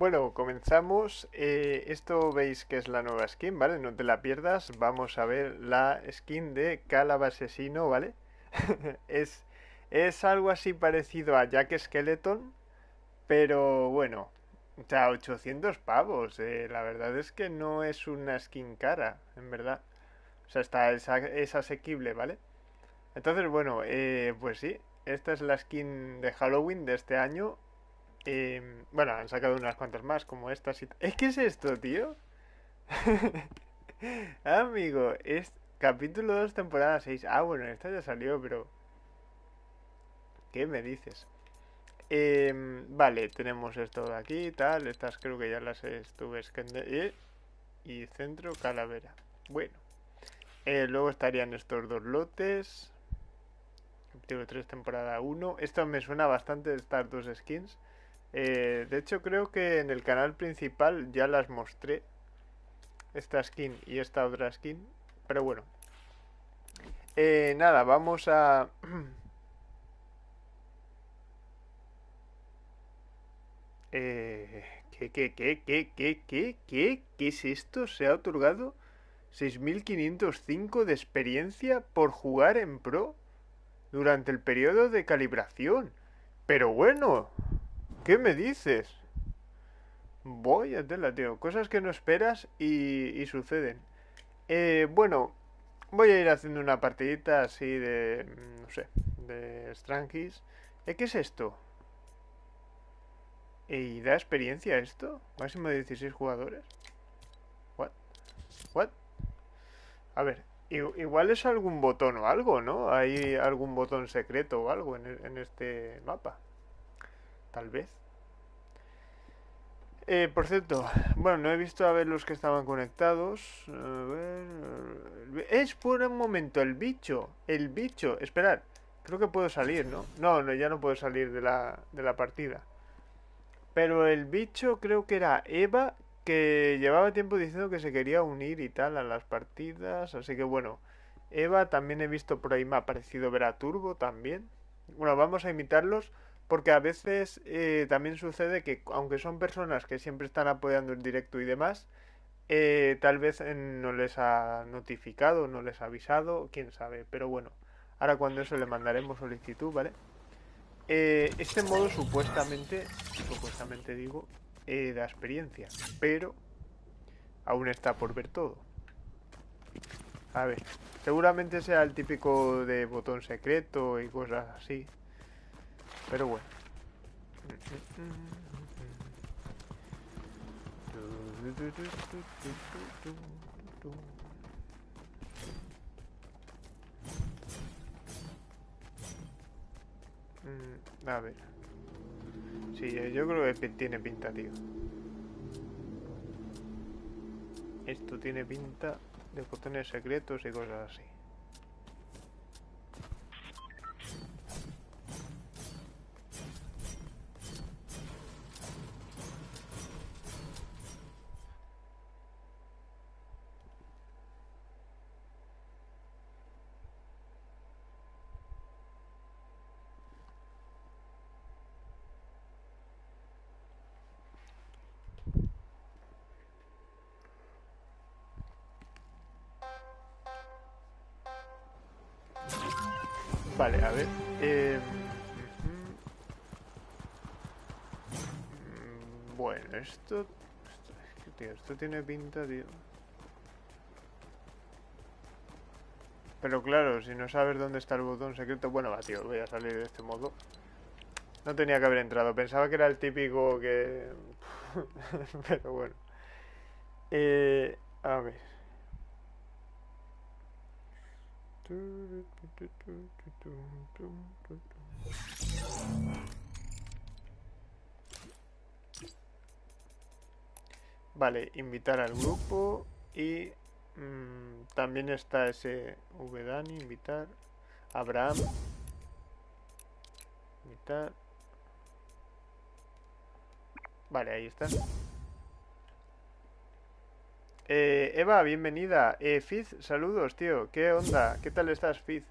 Bueno, comenzamos. Eh, esto veis que es la nueva skin, ¿vale? No te la pierdas. Vamos a ver la skin de Calab Asesino, ¿vale? es, es algo así parecido a Jack Skeleton, pero bueno, o sea, 800 pavos. eh, la verdad es que no es una skin cara, en verdad. O sea, está, es, asequible, ¿vale? Entonces, bueno, eh, pues sí, esta es la skin de Halloween de este año. Eh, bueno, han sacado unas cuantas más, como estas y... ¿Es que es esto, tío? Amigo, es capítulo 2, temporada 6. Ah, bueno, esta ya salió, pero... ¿Qué me dices? Em, vale, tenemos esto de aquí, tal. Estas creo que ya las estuve escande- eh, Y centro, calavera. Bueno. Eh, luego estarían estos dos lotes. Capítulo 3, temporada 1. Esto me suena bastante de estas dos skins. Eh, de hecho, creo que en el canal principal ya las mostré. Esta skin y esta otra skin. Pero bueno. Eh, nada, vamos a... Eh, ¿qué, qué, qué, qué, qué, qué, qué? ¿Qué es esto? Se ha otorgado 6.505 de experiencia por jugar en Pro durante el periodo de calibración. Pero bueno, ¿qué me dices? Voy a tela, tío. Cosas que no esperas y, suceden. Eh, bueno, voy a ir haciendo una partidita así de... no sé, de Strangis. Eh, ¿qué es esto? ¿Y da experiencia esto? Máximo de 16 jugadores. What? What? A ver, igual es algún botón o algo, ¿no? Hay algún botón secreto o algo en, en este mapa. Tal vez. Eh, por cierto, bueno, no he visto a ver los que estaban conectados. A ver. el bi- Espera un momento, el bicho. El bicho. Esperad. Creo que puedo salir, ¿no? No, no, ya no puedo salir de la, de la partida. Pero el bicho creo que era Eva, que llevaba tiempo diciendo que se quería unir y tal a las partidas. Así que bueno, Eva también he visto por ahí, me ha parecido ver a Turbo también. Bueno, vamos a imitarlos porque a veces eh, también sucede que aunque son personas que siempre están apoyando el directo y demás, eh, tal vez eh, no les ha notificado, no les ha avisado, quién sabe. Pero bueno, ahora cuando eso le mandaremos solicitud, ¿vale? Este modo supuestamente, supuestamente digo, da experiencia, pero aún está por ver todo. A ver, seguramente sea el típico de botón secreto y cosas así, pero bueno. Mm, A ver. Sí, yo creo que tiene pinta, tío. Esto tiene pinta de botones secretos y cosas así. Vale, a ver. eh. Mm, Bueno, esto... esto, esto tiene pinta, tío. Pero claro, si no sabes dónde está el botón secreto... Bueno, va, tío, voy a salir de este modo. No tenía que haber entrado. Pensaba que era el típico que... Pero bueno. Eh, a ver. Vale, invitar al grupo y mm, también está ese Vdani, invitar Abraham, invitar. Vale, ahí está. Eh, Eva, bienvenida. Eh, Fiz, saludos, tío. ¿Qué onda? ¿Qué tal estás, Fiz?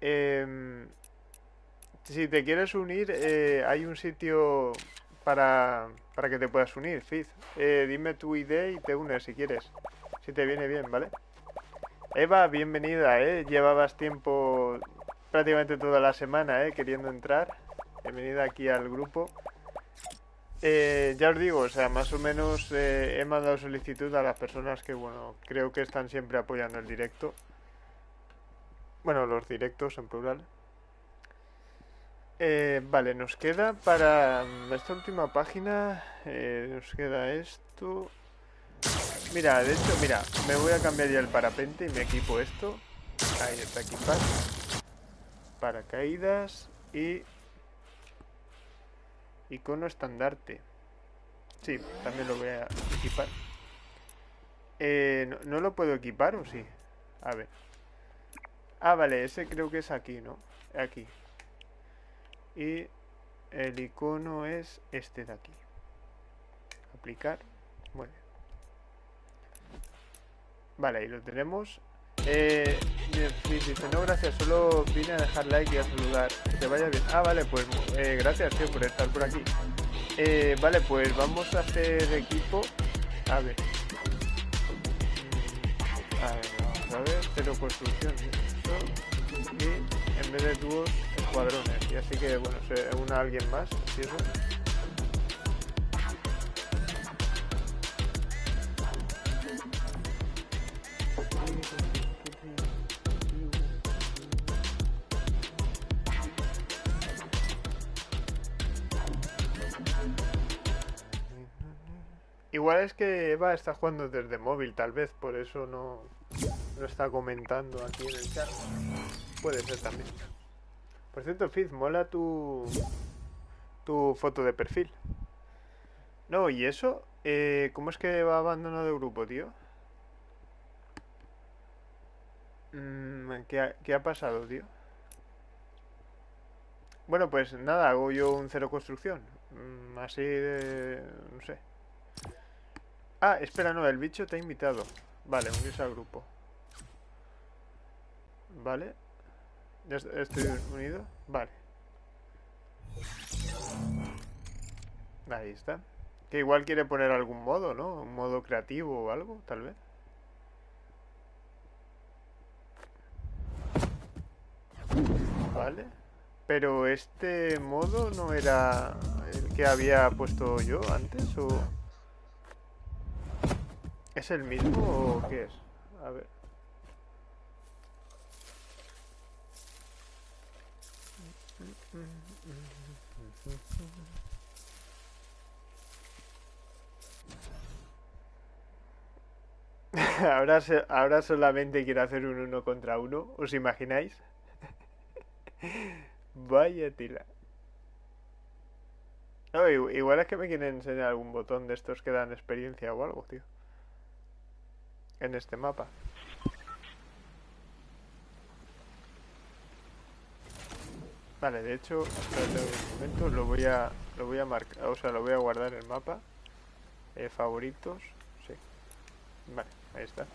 Em, si te quieres unir, eh, hay un sitio para, para que te puedas unir, Fizz. Eh, dime tu ID y te unes si quieres. Si te viene bien, ¿vale? Eva, bienvenida, ¿eh? Llevabas tiempo, prácticamente toda la semana, ¿eh? Queriendo entrar. Bienvenida aquí al grupo. Eh, ya os digo, o sea, más o menos eh, he mandado solicitud a las personas que, bueno, creo que están siempre apoyando el directo. Bueno, los directos en plural. Eh, vale, nos queda para esta última página, nos queda esto. Mira, de hecho, mira, me voy a cambiar ya el parapente y me equipo esto. Ahí está equipado. Paracaídas y Icono estandarte. Sí, también lo voy a equipar. Eh, ¿no, lo puedo equipar o sí? A ver. Ah, vale, ese creo que es aquí, ¿no? Aquí. Y el icono es este de aquí. Aplicar. Bueno. Vale, ahí lo tenemos. Eh, dice, no, gracias, solo vine a dejar like y a saludar. Que te vaya bien. Ah, vale, pues eh, gracias, tío, por estar por aquí. Eh, vale, pues vamos a hacer equipo. A ver. A ver, vamos a ver. Cero construcción. Y en vez de dúos, escuadrones. Y así que, bueno, una alguien más. ¿sí? Igual es que Eva está jugando desde móvil, tal vez, por eso no, no está comentando aquí en el chat. Puede ser también. Por cierto, Fizz, mola tu, tu foto de perfil. No, ¿y eso? Eh, ¿Cómo es que va abandonado el grupo, tío? Mm, ¿qué, ha, ¿Qué ha pasado, tío? Bueno, pues nada, hago yo un cero construcción. Mm, así de... no sé. Ah, espera, no, el bicho te ha invitado. Vale, unirse al grupo. Vale. ¿Ya estoy unido? Vale. Ahí está. Que igual quiere poner algún modo, ¿no? Un modo creativo o algo, tal vez. Vale. Pero este modo no era el que había puesto yo antes, ¿o...? ¿Es el mismo o qué es? A ver. ahora, ahora solamente quiero hacer un uno contra uno, ¿os imagináis? Vaya tila. igual es que me quieren enseñar algún botón de estos que dan experiencia o algo, tío en este mapa. Vale, de hecho, un momento, lo voy a lo voy a marcar, o sea, lo voy a guardar en el mapa. Eh, favoritos, sí. Vale, ahí está.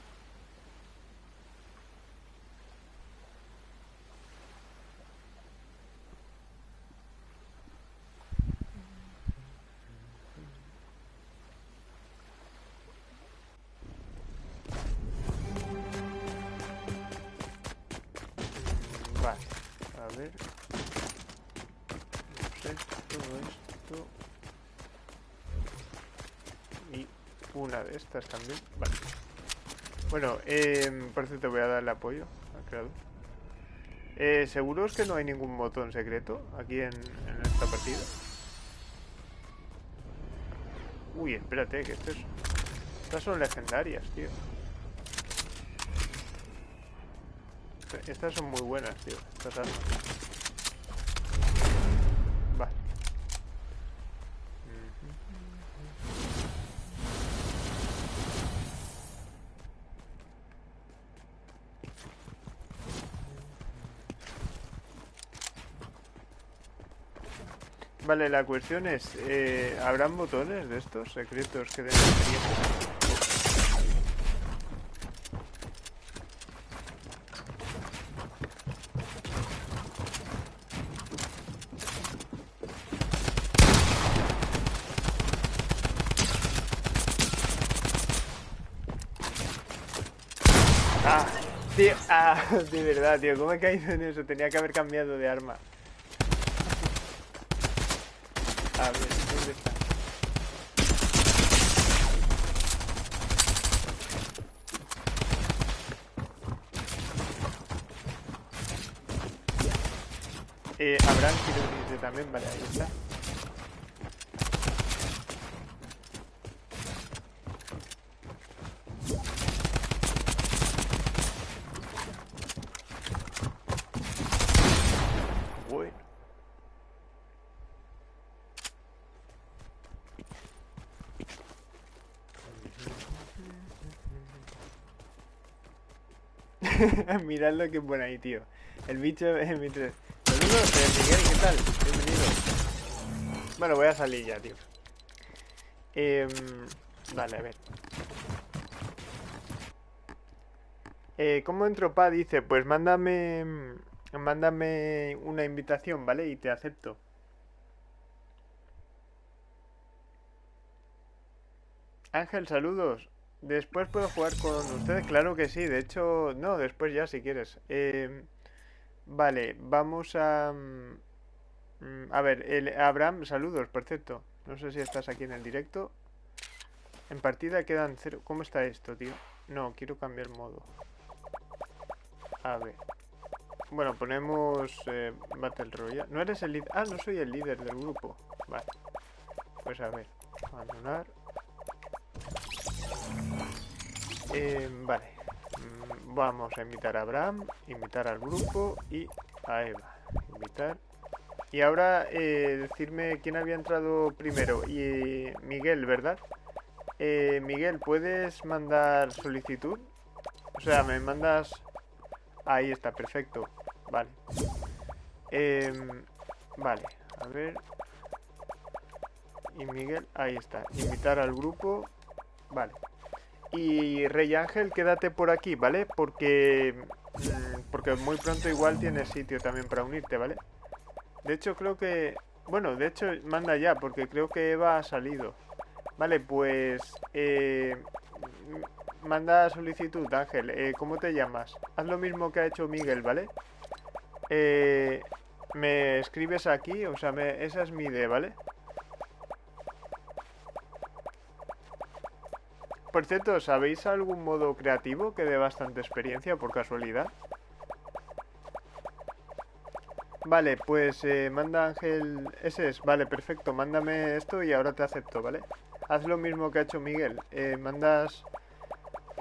Estas también. Vale. Bueno, eh, por te voy a dar el apoyo al creador. Eh, ¿Seguros que no hay ningún botón secreto aquí en, en esta partida? Uy, espérate, que esto es... Estas son legendarias, tío. Estas son muy buenas, tío. Estas armas. Vale, la cuestión es, eh, ¿habrán botones de estos secretos que den experiencia? Ah, tío, ah, de verdad, tío, ¿cómo he caído en eso? Tenía que haber cambiado de arma. también, vale, ahí está. Mirad lo que pone ahí, tío. El bicho es mi 3. Miguel, ¿qué tal? Bienvenido. Bueno, voy a salir ya, tío. Em, vale, a ver. Eh, ¿Cómo entro, pa? Dice, pues mándame, mándame una invitación, ¿vale? Y te acepto. Ángel, saludos. Después puedo jugar con ustedes, claro que sí. De hecho, no, después ya si quieres. Em, vale, vamos a... mm, A ver, el, Abraham, saludos, perfecto. No sé si estás aquí en el directo. En partida quedan cero. ¿Cómo está esto, tío? No, quiero cambiar modo. A ver. Bueno, ponemos eh, Battle Royale. ¿No eres el líder? Ah, no soy el líder del grupo. Vale. Pues a ver. Abandonar. Eh, vale. Vamos a invitar a Abraham, invitar al grupo y a Eva. Invitar. Y ahora eh, decirme quién había entrado primero. Y Miguel, ¿verdad? Eh, Miguel, ¿puedes mandar solicitud? O sea, me mandas... Ahí está, perfecto. Vale. Em, vale, a ver. Y Miguel, ahí está. Invitar al grupo. Vale. Y Rey Ángel, quédate por aquí, ¿vale? Porque... mm, Porque muy pronto igual tienes sitio también para unirte, ¿vale? De hecho, creo que... Bueno, de hecho, manda ya, porque creo que Eva ha salido. Vale, pues... Eh, manda solicitud, Ángel. Eh, ¿Cómo te llamas? Haz lo mismo que ha hecho Miguel, ¿vale? Eh, me escribes aquí, o sea, me- esa es mi idea, ¿vale? Por cierto, ¿sabéis algún modo creativo que dé bastante experiencia por casualidad? Vale, pues eh, manda Ángel... Ese es, vale, perfecto. Mándame esto y ahora te acepto, ¿vale? Haz lo mismo que ha hecho Miguel. Eh, mandas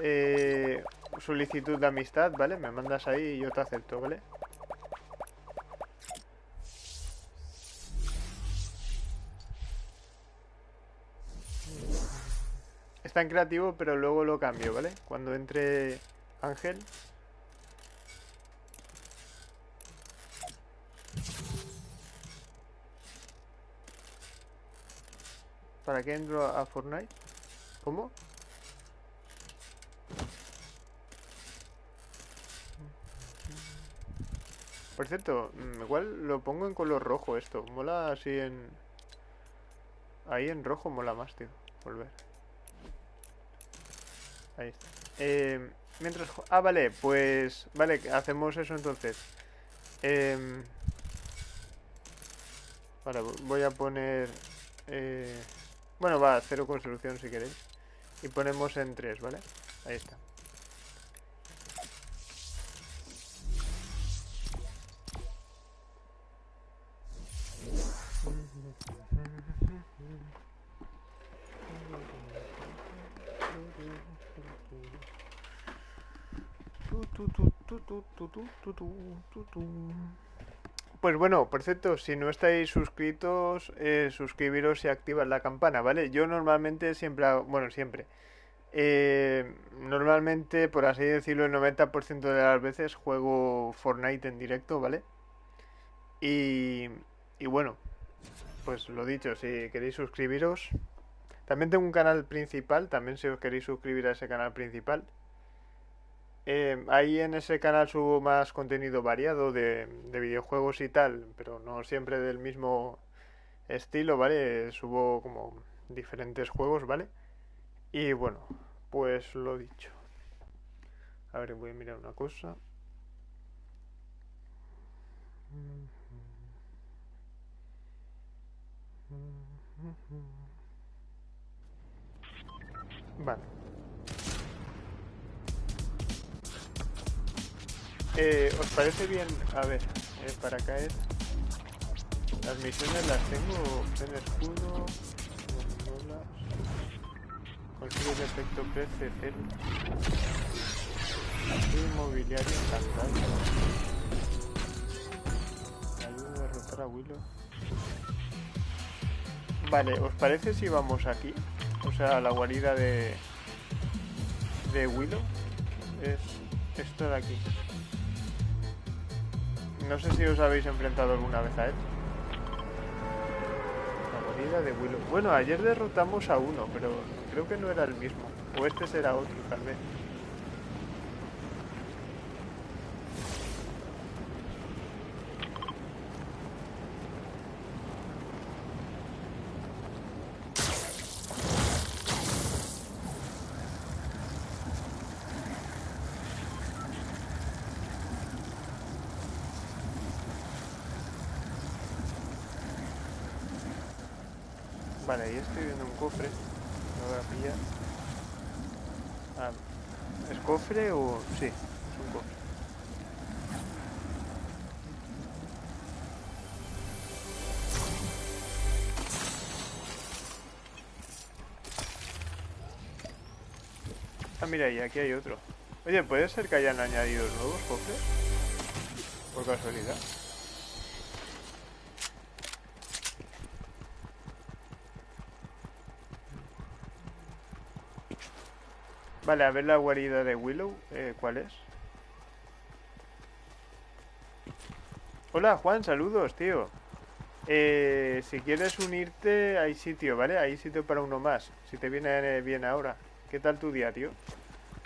eh, solicitud de amistad, ¿vale? Me mandas ahí y yo te acepto, ¿vale? Está en creativo, pero luego lo cambio, ¿vale? Cuando entre Ángel. ¿Para qué entro a Fortnite? ¿Cómo? Por cierto, mm, igual lo pongo en color rojo esto. Mola así en... Ahí en rojo mola más, tío. Volver. Ahí está. Eh, mientras... Ah, vale, pues... Vale, hacemos eso entonces. Em, Vale, vo- voy a poner... eh, Bueno, va, cero construcción si queréis. Y ponemos en 3, ¿vale? Ahí está. Pues bueno, por cierto, si no estáis suscritos, eh, suscribiros y activad la campana, ¿vale? Yo normalmente siempre bueno, siempre. eh, normalmente, por así decirlo, el 90% de las veces juego Fortnite en directo, ¿vale? Y bueno, pues lo dicho, si queréis suscribiros. También tengo un canal principal, también si os queréis suscribir a ese canal principal. Eh, ahí en ese canal subo más contenido variado de, de videojuegos y tal, pero no siempre del mismo estilo, ¿vale? Subo como diferentes juegos, ¿vale? Y bueno, pues lo dicho. A ver, voy a mirar una cosa. Vale. Eh, ¿Os parece bien? A ver, eh, para caer. Las misiones las tengo. En escudo. Consigue de efecto PC inmobiliario encantado. Ayuda a derrotar a Willow. Vale, ¿os parece si vamos aquí? O sea, la guarida de... De Willow. Es esto de aquí. No sé si os habéis enfrentado alguna vez a él. La guarida de Willow. Bueno, ayer derrotamos a uno, pero creo que no era el mismo. O este será otro, tal vez. Vale, ahí estoy viendo un cofre. Lo voy a pillar. Ah, ¿Es cofre o...? Sí, es un cofre. Ah, mira, y aquí hay otro. Oye, ¿puede ser que hayan añadido nuevos cofres? Por casualidad. Vale, a ver la guarida de Willow. Eh, ¿Cuál es? Hola, Juan, saludos, tío. Eh, si quieres unirte, hay sitio, ¿vale? Hay sitio para uno más. Si te viene bien ahora. ¿Qué tal tu día, tío?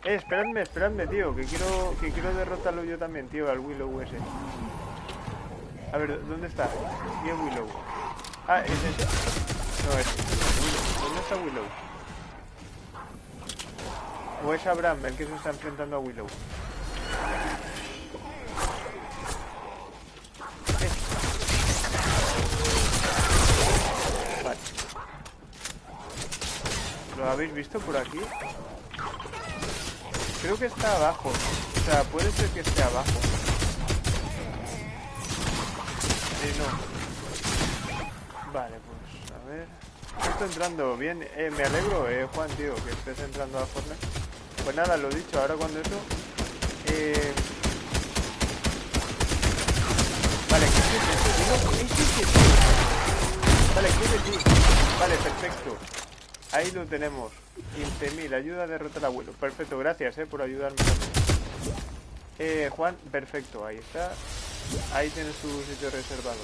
Eh, esperadme, esperadme, tío. Que quiero, que quiero derrotarlo yo también, tío, al Willow ese. A ver, ¿dónde está? ¿Y Willow? Ah, ¿es ese? No, es Willow. ¿Dónde está Willow? ¿O es Abraham el que se está enfrentando a Willow? Vale. ¿Lo habéis visto por aquí? Creo que está abajo. O sea, puede ser que esté abajo. Eh, no. Vale, pues a ver. Estoy entrando bien. Eh, me alegro, eh, Juan, tío, que estés entrando a Fortnite. Pues nada, lo dicho, ahora cuando eso... Eh... Vale, ¿qué es eso? Vale, ¿qué es? Vale, perfecto. Ahí lo tenemos. 15.000, ayuda a derrotar al abuelo. Perfecto, gracias eh, por ayudarme Eh, Juan, perfecto, ahí está. Ahí tienes tu sitio reservado.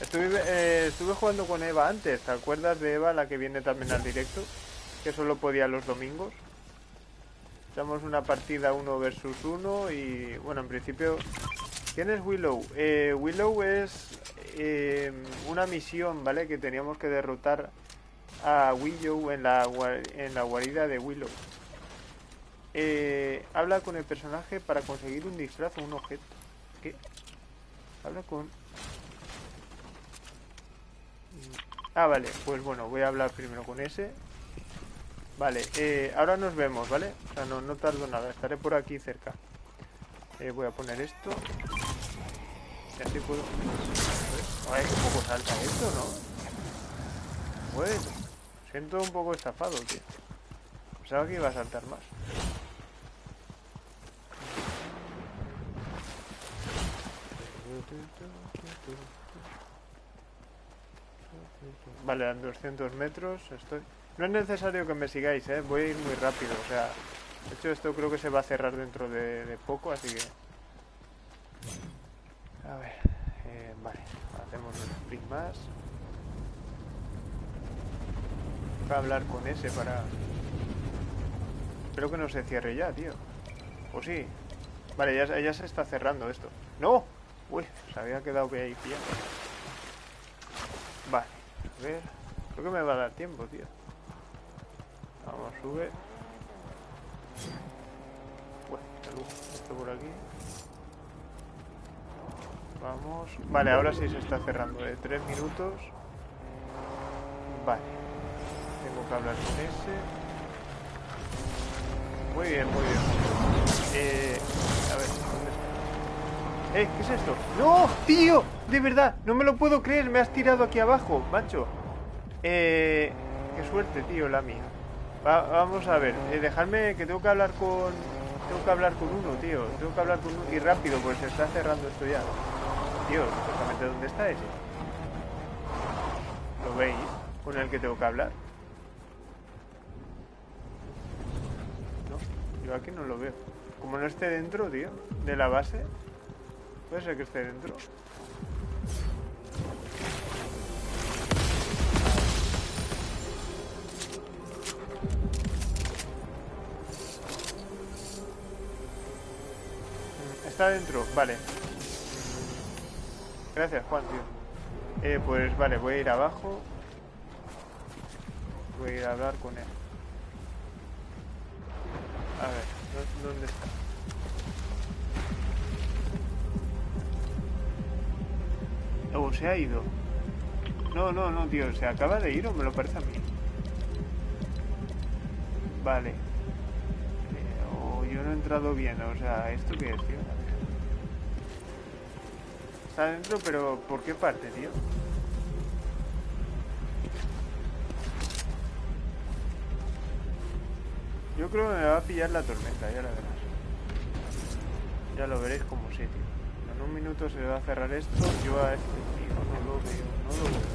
Estuve, eh, estuve jugando con Eva antes, ¿te acuerdas de Eva, la que viene también al directo? Que solo podía los domingos. Echamos una partida uno versus uno y bueno, en principio... ¿Quién es Willow? Eh, Willow es eh, una misión, ¿vale? Que teníamos que derrotar a Willow en la, en la guarida de Willow. Eh, habla con el personaje para conseguir un disfraz o un objeto. ¿Qué? Habla con... Ah, vale, pues bueno, voy a hablar primero con ese. Vale, eh, ahora nos vemos, ¿vale? O sea, no, no tardo nada, estaré por aquí cerca. Eh, voy a poner esto. Y así puedo... Ay, un poco salta esto, ¿no? Bueno, siento un poco estafado, tío. Pensaba que iba a saltar más. Vale, a 200 metros estoy... No es necesario que me sigáis, ¿eh? Voy a ir muy rápido, o sea... De hecho, esto creo que se va a cerrar dentro de, poco, así que... A ver... Eh, vale, hacemos un sprint más. Voy a hablar con ese para... Espero que no se cierre ya, tío. ¿O sí? Vale, ya, ya se está cerrando esto. ¡No! Uy, se había quedado ahí pillado. Vale, a ver... Creo que me va a dar tiempo, tío. Vamos, sube. Bueno, salud. Esto por aquí. Vamos. Vale, ahora sí se está cerrando. De tres minutos. Vale. Tengo que hablar con ese. Muy bien, muy bien. Eh, a ver, ¿dónde está? Eh, ¿qué es esto? ¡No! ¡Tío! De verdad, no me lo puedo creer. Me has tirado aquí abajo, macho. Eh, qué suerte, tío, la mía. Va- vamos a ver, eh, dejadme que tengo que hablar con... Tengo que hablar con uno, tío. Tengo que hablar con uno. Y rápido, pues se está cerrando esto ya. Tío, exactamente dónde está ese. ¿Lo veis? Con el que tengo que hablar. No, yo aquí no lo veo. Como no esté dentro, tío, de la base. Puede ser que esté dentro. Está dentro, vale. Gracias, Juan, tío. Eh, pues vale, voy a ir abajo. Voy a ir a hablar con él. A ver, ¿dó- ¿dónde está? Oh, se ha ido. No, no, no, tío, ¿se acaba de ir o me lo parece a mí? Vale. Eh, o yo no he entrado bien, o sea, ¿esto qué es, tío? Está dentro, pero ¿por qué parte, tío? Yo creo que me va a pillar la tormenta, ya la verás. Ya lo veréis como sí, tío. En un minuto se va a cerrar esto, yo a este tío no lo veo, no lo veo.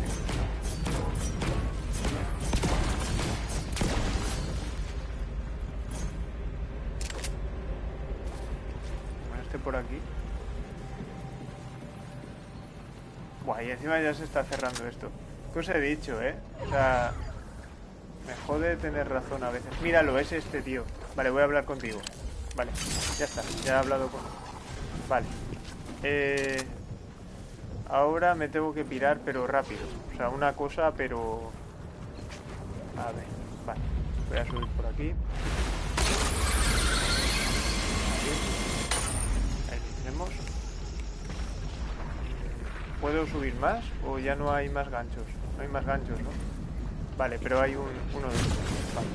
este por aquí. Buah, y encima ya se está cerrando esto. ¿Qué os he dicho, eh? O sea, me jode tener razón a veces. Míralo, es este tío. Vale, voy a hablar contigo. Vale, ya está, ya he hablado con... Vale. Eh, ahora me tengo que pirar, pero rápido. O sea, una cosa, pero... A ver, vale. Voy a subir por aquí. Ahí lo tenemos. ¿Puedo subir más o ya no hay más ganchos? No hay más ganchos, ¿no? Vale, pero hay un, uno de estos. Vale.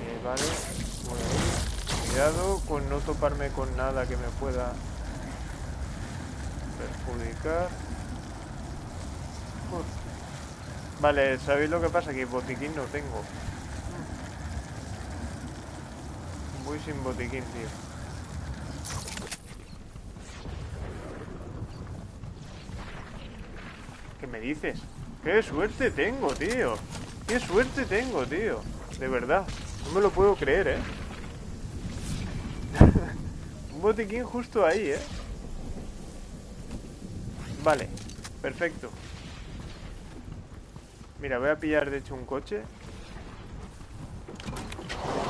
Eh, vale, ir. Cuidado con no toparme con nada que me pueda perjudicar. Vale, ¿sabéis lo que pasa? Que botiquín no tengo. Voy sin botiquín, tío. Me dices? ¡Qué suerte tengo, tío! ¡Qué suerte tengo, tío! De verdad. No me lo puedo creer, ¿eh? Un botiquín justo ahí, ¿eh? Vale. Perfecto. Mira, voy a pillar de hecho un coche.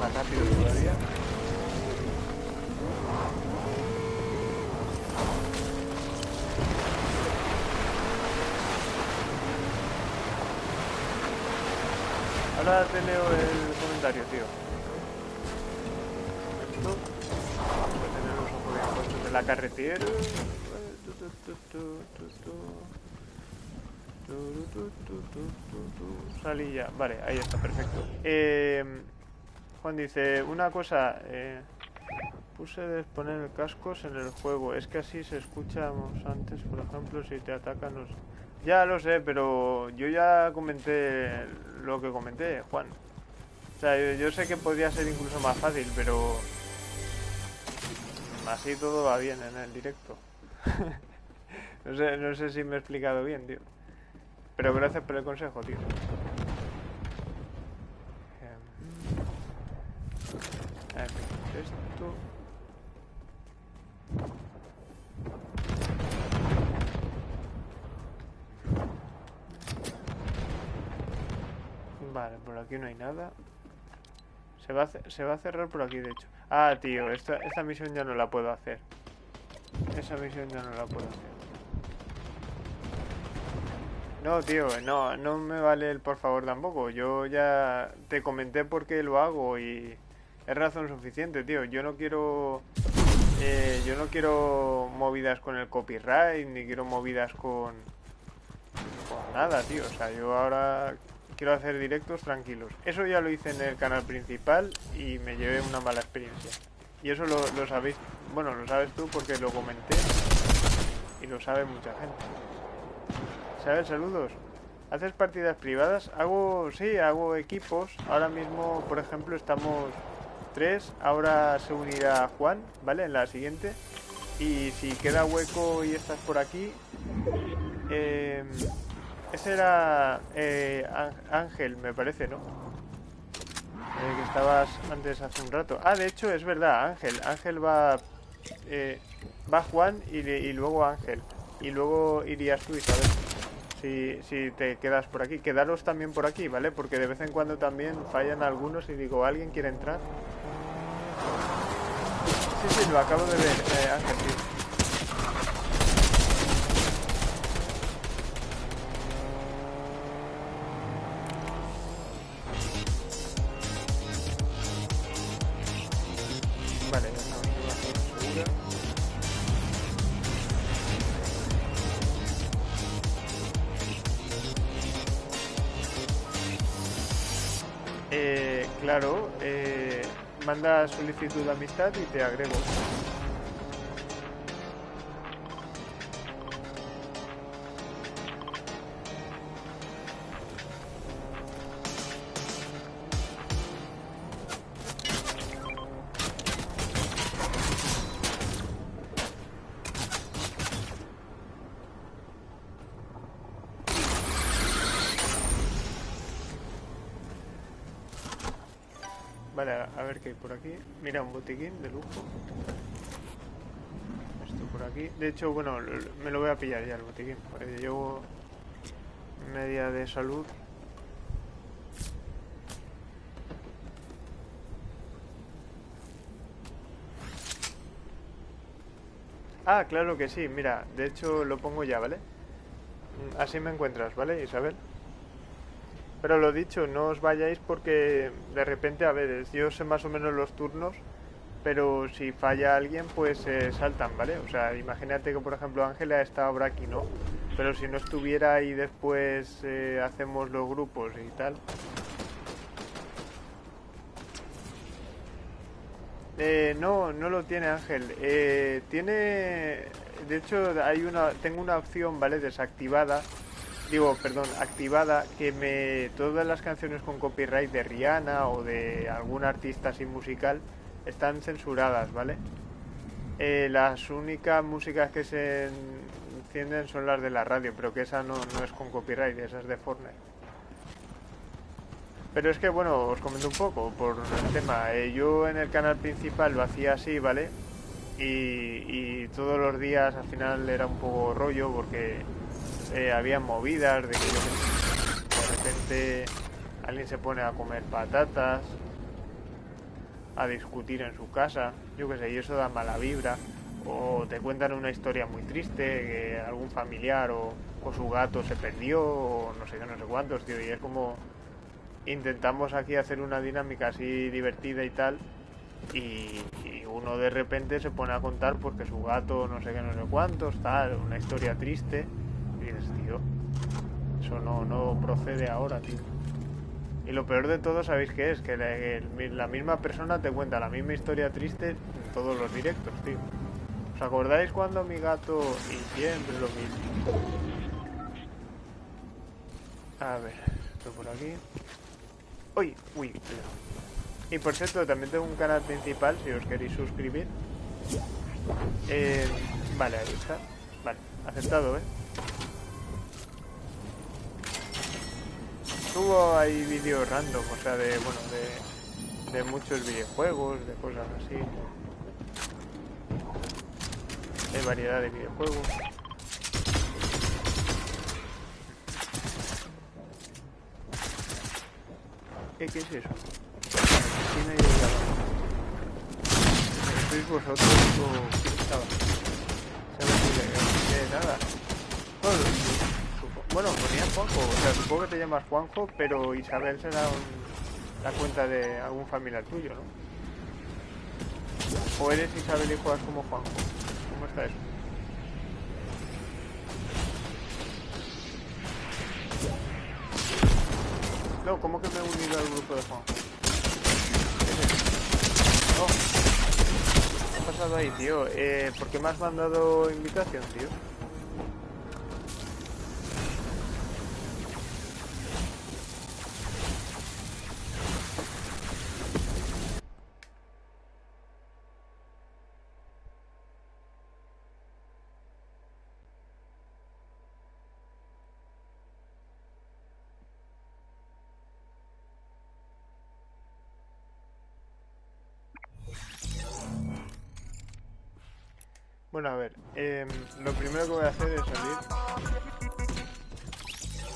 Más rápido todavía. Ahora te leo el comentario, tío. Esto. A tener los ojos bien puestos en la carretera. Salí ya. Vale, ahí está, perfecto. Eh, Juan dice, una cosa, eh, puse de poner cascos en el juego, es que así se escuchamos antes, por ejemplo, si te atacan los... Ya lo sé, pero yo ya comenté lo que comenté, Juan. O sea, yo, sé que podría ser incluso más fácil, pero... Así todo va bien en el directo. no, sé, no sé si me he explicado bien, tío. Pero gracias por el consejo, tío. Em, esto... Vale, por aquí no hay nada. Se va, a, se va a cerrar por aquí, de hecho. Ah, tío, esta, esta misión ya no la puedo hacer. Esa misión ya no la puedo hacer. No, tío, no, no me vale el por favor tampoco. Yo ya te comenté por qué lo hago y, Es razón suficiente, tío. Yo no quiero... Eh, yo no quiero movidas con el copyright, ni quiero movidas con... Con nada, tío. O sea, yo ahora quiero hacer directos tranquilos. Eso ya lo hice en el canal principal y me llevé una mala experiencia. Y eso lo, sabéis... Bueno, lo sabes tú porque lo comenté. Y lo sabe mucha gente. ¿Sabes? Saludos. ¿Haces partidas privadas? Hago, sí, hago equipos. Ahora mismo, por ejemplo, estamos tres. Ahora se unirá Juan, ¿vale? En la siguiente. Y si queda hueco y estás por aquí... Eh, ese era eh, Ángel, me parece, ¿no? Eh, que estabas antes hace un rato. Ah, de hecho, es verdad, Ángel. Ángel va... Eh, va Juan y, luego Ángel. Y luego irías tú, Isabel si, si te quedas por aquí. Quedaros también por aquí, ¿vale? Porque de vez en cuando también fallan algunos y digo, ¿alguien quiere entrar? Sí, sí, lo acabo de ver, eh, Ángel, sí. Manda solicitud de amistad y te agrego. Por aquí. Mira, un botiquín de lujo. Esto por aquí. De hecho, bueno, me lo voy a pillar ya el botiquín. Porque llevo media de salud. Ah, claro que sí, mira, de hecho lo pongo ya, ¿vale? Así me encuentras, ¿vale, Isabel? Pero lo dicho, no os vayáis porque de repente, a ver, yo sé más o menos los turnos, pero si falla alguien, pues se saltan, ¿vale? O sea, imagínate que, por ejemplo, Ángela está ahora aquí, ¿no? Pero si no estuviera y después eh, hacemos los grupos y tal. Eh, no, no lo tiene Ángel. Eh, tiene, de hecho, hay una, tengo una opción, ¿vale? Desactivada digo, perdón, activada, que me todas las canciones con copyright de Rihanna o de algún artista así musical están censuradas, ¿vale? Eh, las únicas músicas que se encienden son las de la radio, pero que esa no, no es con copyright, esa es de Fortnite. Pero es que, bueno, os comento un poco por el tema. Eh, yo en el canal principal lo hacía así, ¿vale? Y, y todos los días al final era un poco rollo porque eh, había movidas de que de repente alguien se pone a comer patatas, a discutir en su casa, yo qué sé, y eso da mala vibra. O te cuentan una historia muy triste, que algún familiar o, su gato se perdió, o no sé qué, no sé cuántos, tío, y es como intentamos aquí hacer una dinámica así divertida y tal, y, uno de repente se pone a contar porque su gato no sé qué, no sé cuántos, tal, una historia triste. Eso no, no procede ahora, tío. Y lo peor de todo, ¿sabéis qué es? Que la, misma persona te cuenta la misma historia triste en todos los directos, tío. ¿Os acordáis cuando mi gato... Y siempre lo mismo. A ver, esto por aquí. Uy, uy, Y por cierto, también tengo un canal principal, si os queréis suscribir. Eh, vale, ahí está. Vale, aceptado, ¿eh? Subo ahí vídeos random, o sea, de, bueno, de, de muchos videojuegos, de cosas así. Hay variedad de videojuegos. ¿Qué, qué es eso? ¿Quién ha llegado? ¿Sois vosotros o quién estaba? ¿Sabes? De nada. Bueno, ponía Juanjo, o sea, supongo que te llamas Juanjo, pero Isabel será la cuenta de algún familiar tuyo, ¿no? ¿O eres Isabel y juegas como Juanjo? ¿Cómo está eso? No, ¿cómo que me he unido al grupo de Juanjo? No. ¿Qué ha pasado ahí, tío? Eh, ¿Por qué me has mandado invitación, tío? Bueno, a ver, em, lo primero que voy a hacer es salir.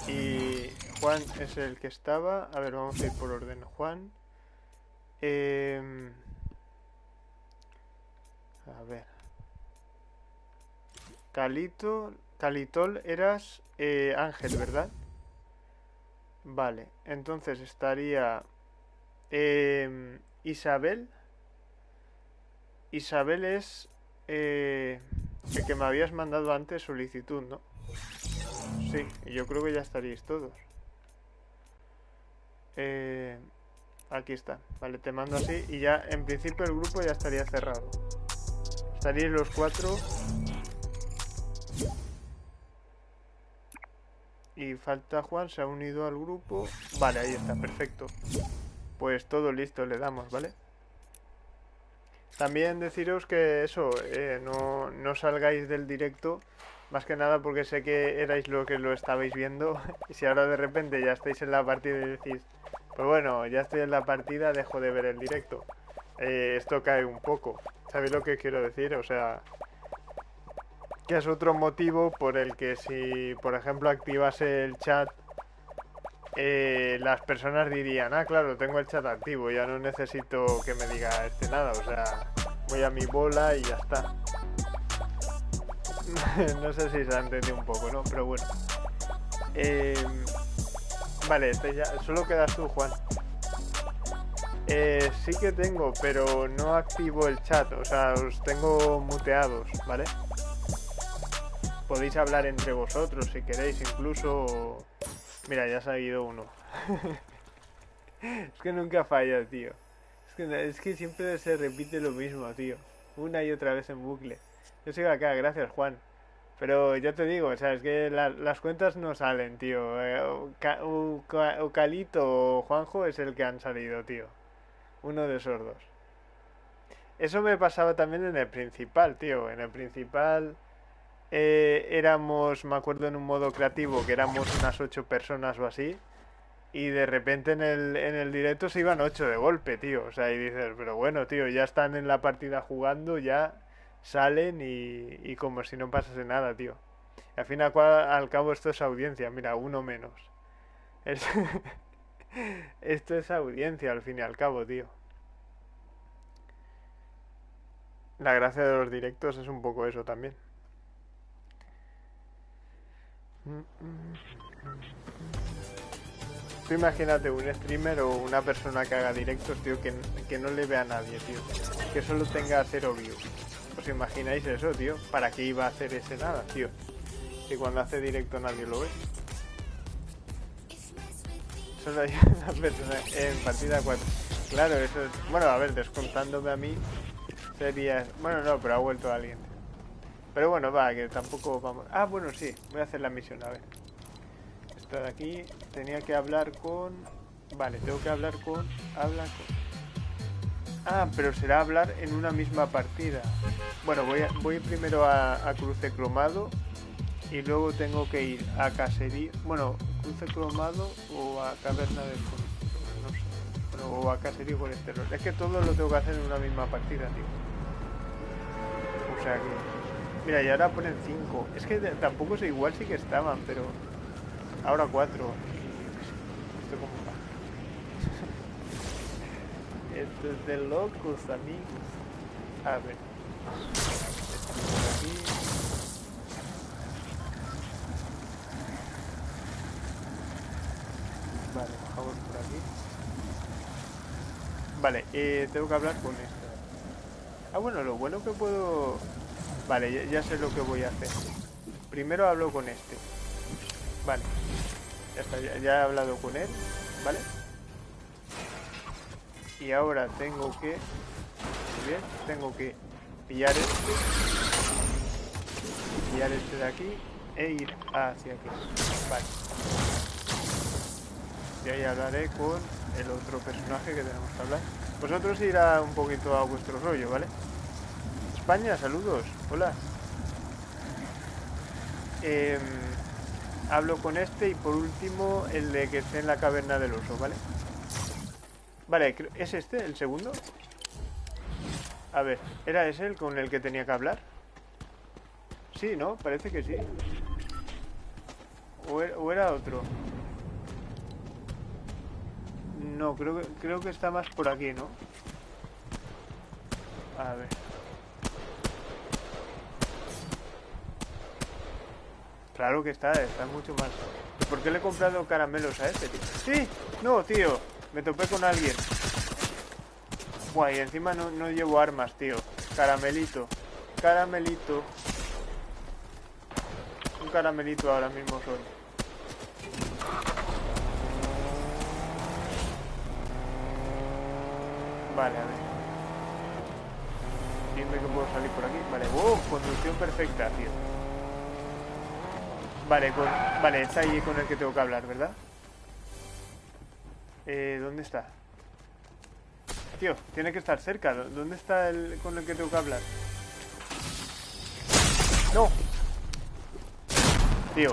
Y Juan es el que estaba. A ver, vamos a ir por orden. Juan. Em, a ver. Calito. Calitol eras eh, Ángel, ¿verdad? Vale, entonces estaría em, Isabel. Isabel es eh, el que me habías mandado antes solicitud, ¿no? Sí, yo creo que ya estaríais todos. Eh, aquí está. Vale, te mando así y ya en principio el grupo ya estaría cerrado. Estaríais los cuatro. Y falta Juan, se ha unido al grupo. Vale, ahí está, perfecto. Pues todo listo, le damos, ¿vale? También deciros que eso, eh, no, no salgáis del directo, más que nada porque sé que erais lo que lo estabais viendo, y si ahora de repente ya estáis en la partida y decís, pues bueno, ya estoy en la partida, dejo de ver el directo. Eh, esto cae un poco. ¿Sabéis lo que quiero decir? O sea, que es otro motivo por el que si, por ejemplo, activase el chat eh, las personas dirían, ah, claro, tengo el chat activo, ya no necesito que me diga este nada, o sea, voy a mi bola y ya está. no sé si se ha entendido un poco, ¿no? Pero bueno. Em, vale, ya, solo quedas tú, Juan. Eh, sí que tengo, pero no activo el chat, o sea, os tengo muteados, ¿vale? Podéis hablar entre vosotros si queréis, incluso Mira, ya ha salido uno. es que nunca falla, tío. Es que, es que siempre se repite lo mismo, tío. Una y otra vez en bucle. Yo sigo acá, gracias, Juan. Pero ya te digo, o sea, es que las cuentas no salen, tío. Eh, Calito o Juanjo es el que han salido, tío. Uno de esos dos. Eso me pasaba también en el principal, tío. En el principal eh, éramos, me acuerdo en un modo creativo, que éramos unas ocho personas o así, y de repente en el, en el directo se iban ocho de golpe, tío. O sea, y dices, pero bueno, tío, ya están en la partida jugando, ya salen y, como si no pasase nada, tío. al fin y al cabo esto es audiencia, mira, uno menos. esto es audiencia al fin y al cabo, tío. La gracia de los directos es un poco eso también. Tú imagínate un streamer o una persona que haga directos, tío, que, que no le vea a nadie, tío. Que solo tenga cero views. ¿Os imagináis eso, tío? ¿Para qué iba a hacer ese nada, tío? Si cuando hace directo nadie lo ve. Solo hay una persona en partida 4. Claro, eso es... Bueno, a ver, descontándome a mí, sería... Bueno, no, pero ha vuelto alguien. Pero bueno, va, que tampoco vamos... Ah, bueno, sí, voy a hacer la misión, a ver. Esto de aquí, tenía que hablar con... Vale, tengo que hablar con... Habla con... Ah, pero será hablar en una misma partida. Bueno, voy, voy primero a, cruce cromado y luego tengo que ir a casería... Bueno, cruce cromado o a caverna del... No sé. o a caserío colesterol. Es que todo lo tengo que hacer en una misma partida, tío. O sea que... Mira, y ahora ponen 5. Es que tampoco sé, igual sí que estaban, pero... Ahora 4. Esto como va. Esto es de locos, amigos. A ver. aquí. Vale, bajamos por aquí. Vale, eh, tengo que hablar con esto. Ah, bueno, lo bueno que puedo... Vale, ya, sé lo que voy a hacer. Primero hablo con este. Vale. Ya está, ya he hablado con él. ¿Vale? Y ahora tengo que... Muy bien, tengo que pillar este. Pillar este de aquí e ir hacia aquí. Vale. Y ahí hablaré con el otro personaje que tenemos que hablar. Vosotros irá un poquito a vuestro rollo, ¿vale? España, saludos. Hola. Em, hablo con este y por último el de que esté en la caverna del oso, ¿vale? Vale, ¿es este el segundo? A ver, ¿era ese el con el que tenía que hablar? Sí, ¿no? Parece que sí. ¿O era, o era otro? No, creo que, creo que está más por aquí, ¿no? A ver. Claro que está, está mucho más. ¿Y ¿Por qué le he comprado caramelos a este, tío? ¡Sí! No, tío. Me topé con alguien. Buah, y encima no, no llevo armas, tío. Caramelito. Caramelito. Un caramelito ahora mismo soy. Vale, a ver. Dime que puedo salir por aquí. Vale, wow, conducción perfecta, tío. Vale, con, vale, está ahí con el que tengo que hablar, ¿verdad? Eh, ¿dónde está? Tío, tiene que estar cerca. ¿Dó- ¿Dónde está el con el que tengo que hablar? ¡No! Tío.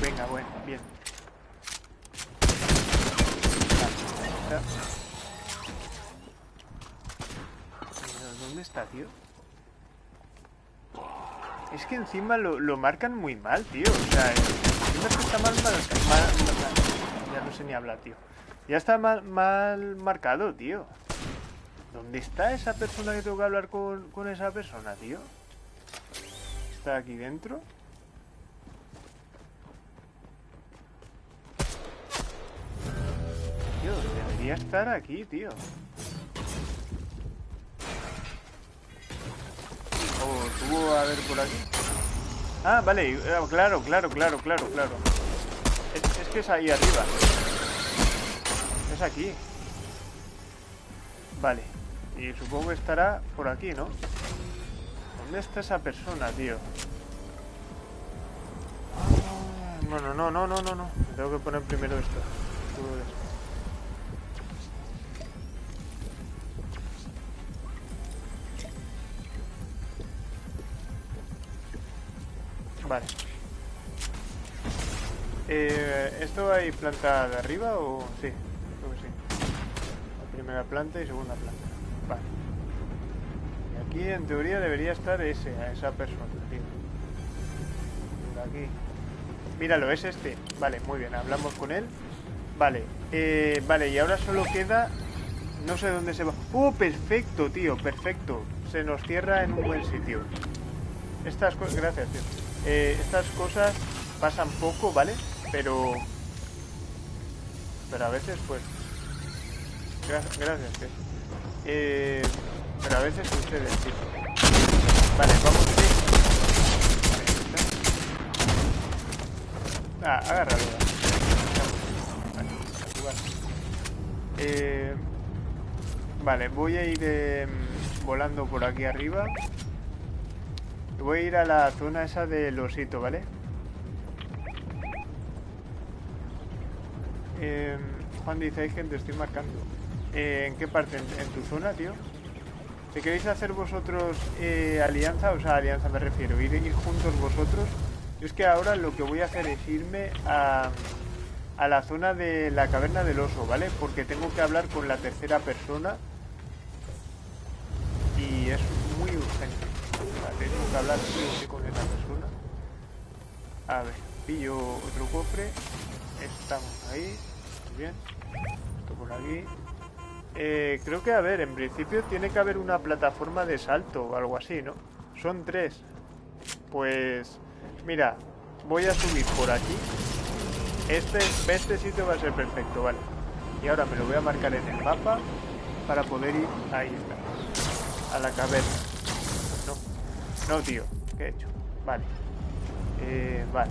Venga, bueno, bien. Vale, está. Pero, ¿Dónde Es que encima lo, lo marcan muy mal, tío. O sea, encima está mal- mal- Ya no sé ni hablar, tío. Ya está mal, mal marcado, tío. ¿Dónde está esa persona que tengo que hablar con, con esa persona, tío? ¿Está aquí dentro? Tío, debería estar aquí, tío. ¿O tuvo a ver por aquí? Ah, vale, ah, claro, claro, claro, claro, claro. Es, que es ahí arriba. Es aquí. Vale. Y supongo que estará por aquí, ¿no? ¿Dónde está esa persona, tío? Ah, Bueno, no, no, no, no, no. Tengo que poner primero esto. Vale. Eh, ¿Esto hay planta de arriba o...? Sí, creo que sí. La primera planta y segunda planta. Vale. Y aquí en teoría debería estar ese, a esa persona, tío. Por aquí. Míralo, es este. Vale, muy bien, hablamos con él. Vale, eh, vale, y ahora solo queda... No sé dónde se va... ¡Oh, perfecto, tío! Perfecto. Se nos cierra en un buen sitio. Estas cosas... Gracias, tío. Eh, estas cosas pasan poco, ¿vale? Pero... Pero a veces, pues... Gra- gracias, tío. Eh, pero a veces sucede, tío. Vale, vamos a ir... Ah, agárralo. Vale. Eh, vale, voy a ir em, volando por aquí arriba. Voy a ir a la zona esa del osito, ¿vale? Eh, Juan dice, hay gente, estoy marcando. Eh, ¿En qué parte? ¿En, en tu zona, tío? Si queréis hacer vosotros eh, alianza, o sea, alianza me refiero, ir, ir juntos vosotros, yo es que ahora lo que voy a hacer es irme a, a la zona de la caverna del oso, ¿vale? Porque tengo que hablar con la tercera persona y es muy urgente. O sea, tengo que hablar con esa persona. A ver, pillo otro cofre. Estamos ahí. Muy bien. Esto por aquí. Eh, creo que, a ver, en principio tiene que haber una plataforma de salto o algo así, ¿no? Son tres. Pues, mira, voy a subir por aquí. Este, este sitio va a ser perfecto, vale. Y ahora me lo voy a marcar en el mapa para poder ir... Ahí. A la caverna. No. Tío. ¿Qué he hecho? Vale. Eh, vale.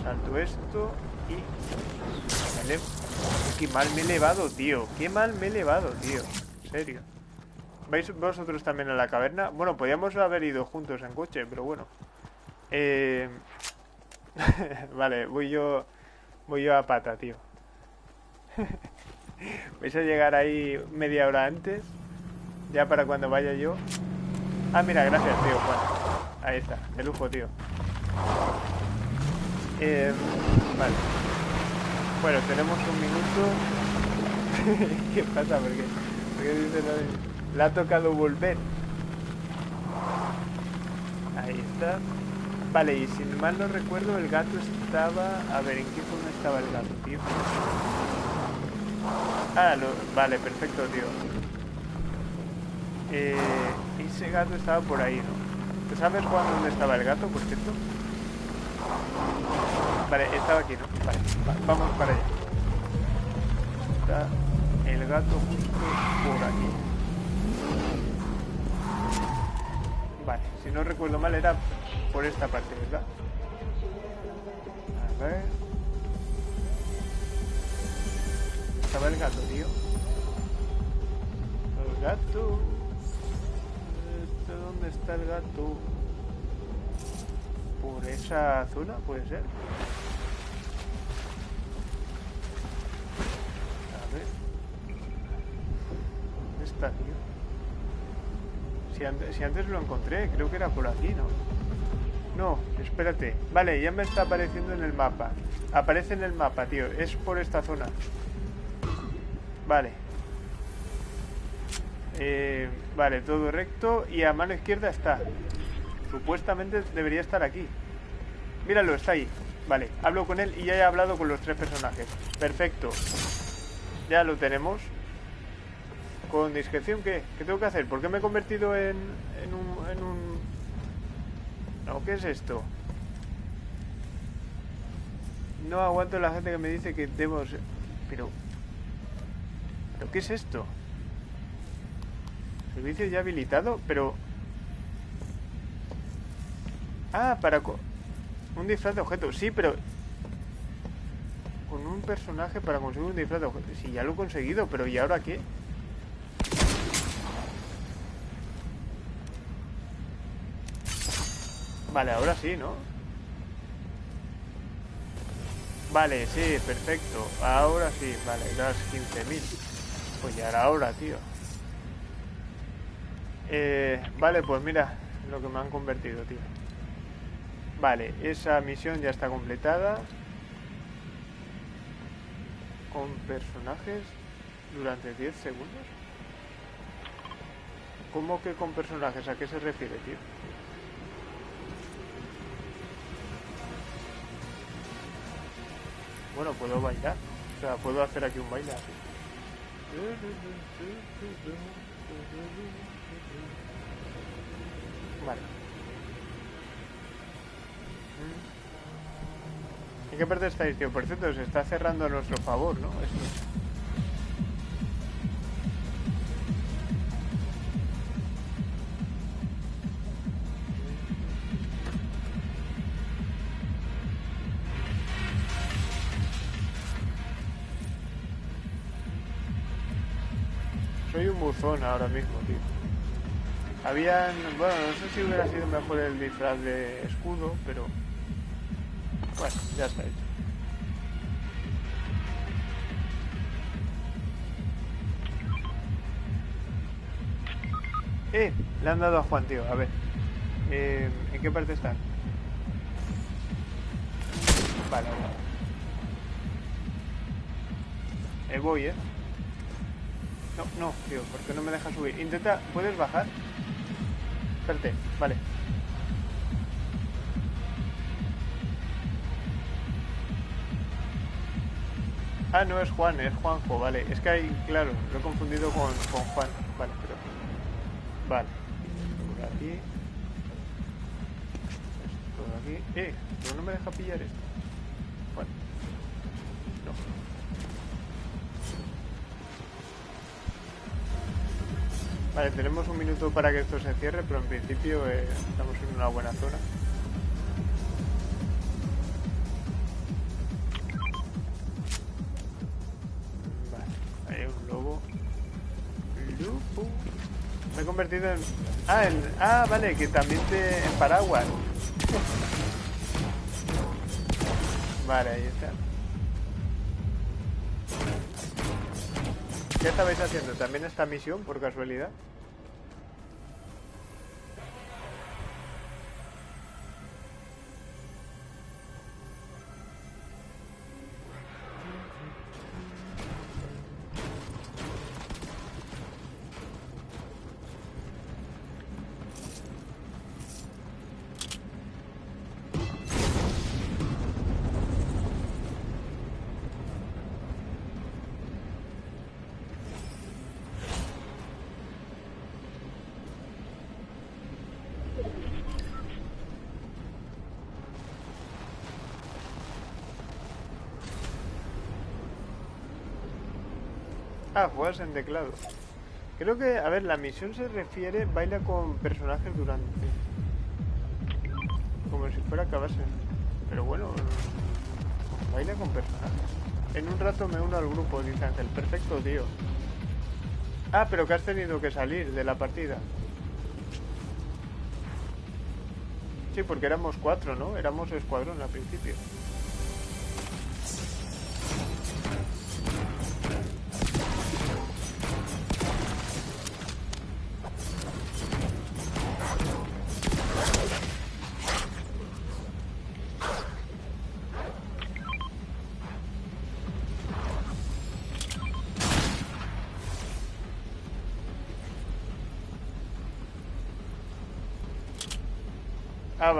Salto esto y... Qué mal me he elevado, tío. Qué mal me he elevado, tío. En serio. ¿Vais vosotros también a la caverna? Bueno, podríamos haber ido juntos en coche, pero bueno. Eh... vale, voy yo... Voy yo a pata, tío. Vais a llegar ahí media hora antes. Ya para cuando vaya yo. Ah, mira, gracias, tío, Juan. Ahí está, de lujo, tío. Eh, vale. Bueno, tenemos un minuto. ¿Qué pasa? ¿Por qué? ¿Por qué dice Le ha tocado volver. Ahí está. Vale, y si mal no recuerdo, el gato estaba... A ver, ¿en qué zona estaba el gato, tío? Ah, lo... vale, perfecto, tío. Eh, ese gato estaba por ahí, ¿no? ¿Tú sabes cuándo dónde estaba el gato, por cierto? Vale, estaba aquí, ¿no? Vale, vamos para allá. Está el gato justo por aquí. Vale, si no recuerdo mal era por esta parte, ¿verdad? A ver. Estaba el gato, tío. El gato. ¿Dónde está el gato? Por esa zona, puede ser. A ver. ¿Dónde está, tío? Si antes, si antes lo encontré, creo que era por aquí, ¿no? No, espérate. Vale, ya me está apareciendo en el mapa. Aparece en el mapa, tío. Es por esta zona. Vale. Eh, vale, todo recto. Y a mano izquierda está. Supuestamente debería estar aquí. Míralo, está ahí. Vale, hablo con él y ya he hablado con los tres personajes. Perfecto. Ya lo tenemos. ¿Con discreción qué? ¿Qué tengo que hacer? ¿Por qué me he convertido en, en, un, en un... No, ¿qué es esto? No aguanto la gente que me dice que debo... Pero... ¿Pero qué es esto? Servicio ya habilitado, pero... Ah, para... Un disfraz de objeto. Sí, pero... Con un personaje para conseguir un disfraz de objeto. Sí, ya lo he conseguido, pero ¿y ahora qué? Vale, ahora sí, ¿no? Vale, sí, perfecto. Ahora sí, vale, das 15.000. Pues ya era ahora, tío. Eh, vale, pues mira lo que me han convertido, tío. Vale, esa misión ya está completada. Con personajes durante 10 segundos. ¿Cómo que con personajes? ¿A qué se refiere, tío? Bueno, puedo bailar. O sea, puedo hacer aquí un baile. Vale. ¿En qué parte estáis, tío? Por cierto, se está cerrando a nuestro favor, ¿no? Esto. Soy un buzón ahora mismo, tío. Habían... Bueno, no sé si hubiera sido mejor el disfraz de escudo, pero... Bueno, ya está hecho. ¡Eh! Le han dado a Juan, tío. A ver. Eh, ¿En qué parte están? Vale, vale. Eh, voy, ¿eh? No, no, tío, porque no me deja subir. Intenta... ¿Puedes bajar? Espérate, vale. Ah, no es Juan, es Juanjo, vale. Es que hay, claro, lo he confundido con, con Juan. Vale, pero... Vale. Por aquí. Esto aquí. Eh, pero no me deja pillar esto. Bueno. No. Vale, tenemos un minuto para que esto se cierre, pero en principio eh, estamos en una buena zona. Vale, hay un lobo. Lupo. Me he convertido en... Ah, en... ah, vale, que también te... en paraguas. Vale, ahí está. ¿Qué estabais haciendo? ¿También esta misión, por casualidad? Ah, juegas en teclado. Creo que, a ver, la misión se refiere, baila con personajes durante. Como si fuera acabarse. Pero bueno, baila con personajes. En un rato me uno al grupo, dice Ángel. Perfecto, tío. Ah, pero que has tenido que salir de la partida. Sí, porque éramos cuatro, ¿no? Éramos escuadrón al principio.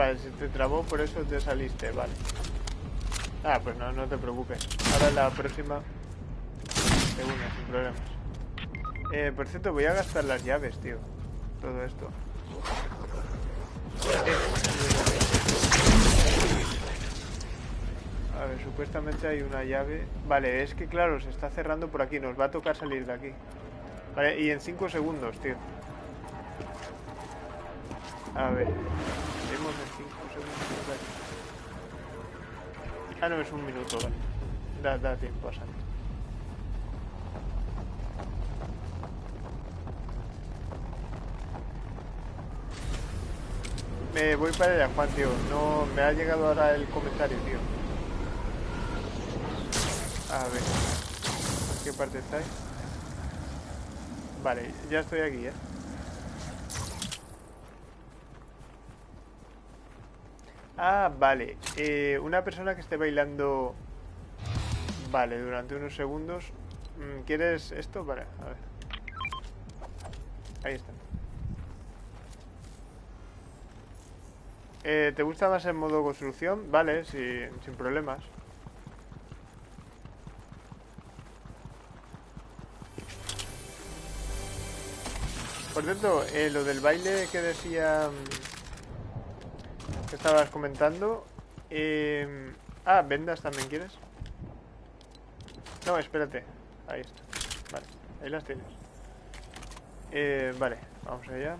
Vale, se te trabó, por eso te saliste, vale. Ah, pues no, no te preocupes. Ahora la próxima une, sin problemas. Eh, por cierto, voy a gastar las llaves, tío. Todo esto. A ver, supuestamente hay una llave. Vale, es que claro, se está cerrando por aquí. Nos va a tocar salir de aquí. Vale, y en 5 segundos, tío. A ver. Ah, no, es un minuto, vale. Da, da tiempo a salir. Me voy para allá, Juan, tío. No, me ha llegado ahora el comentario, tío. A ver. ¿En qué parte estáis? Vale, ya estoy aquí, ¿eh? Ah, vale. Eh, una persona que esté bailando... Vale, durante unos segundos. Mm, ¿Quieres esto? Vale, a ver. Ahí está. Eh, ¿Te gusta más el modo construcción? Vale, sin problemas. Por cierto, eh, lo del baile que decía... estabas comentando... eh, Ah, vendas también quieres. No, espérate. Ahí está. Vale, ahí las tienes. Eh, vale, vamos allá.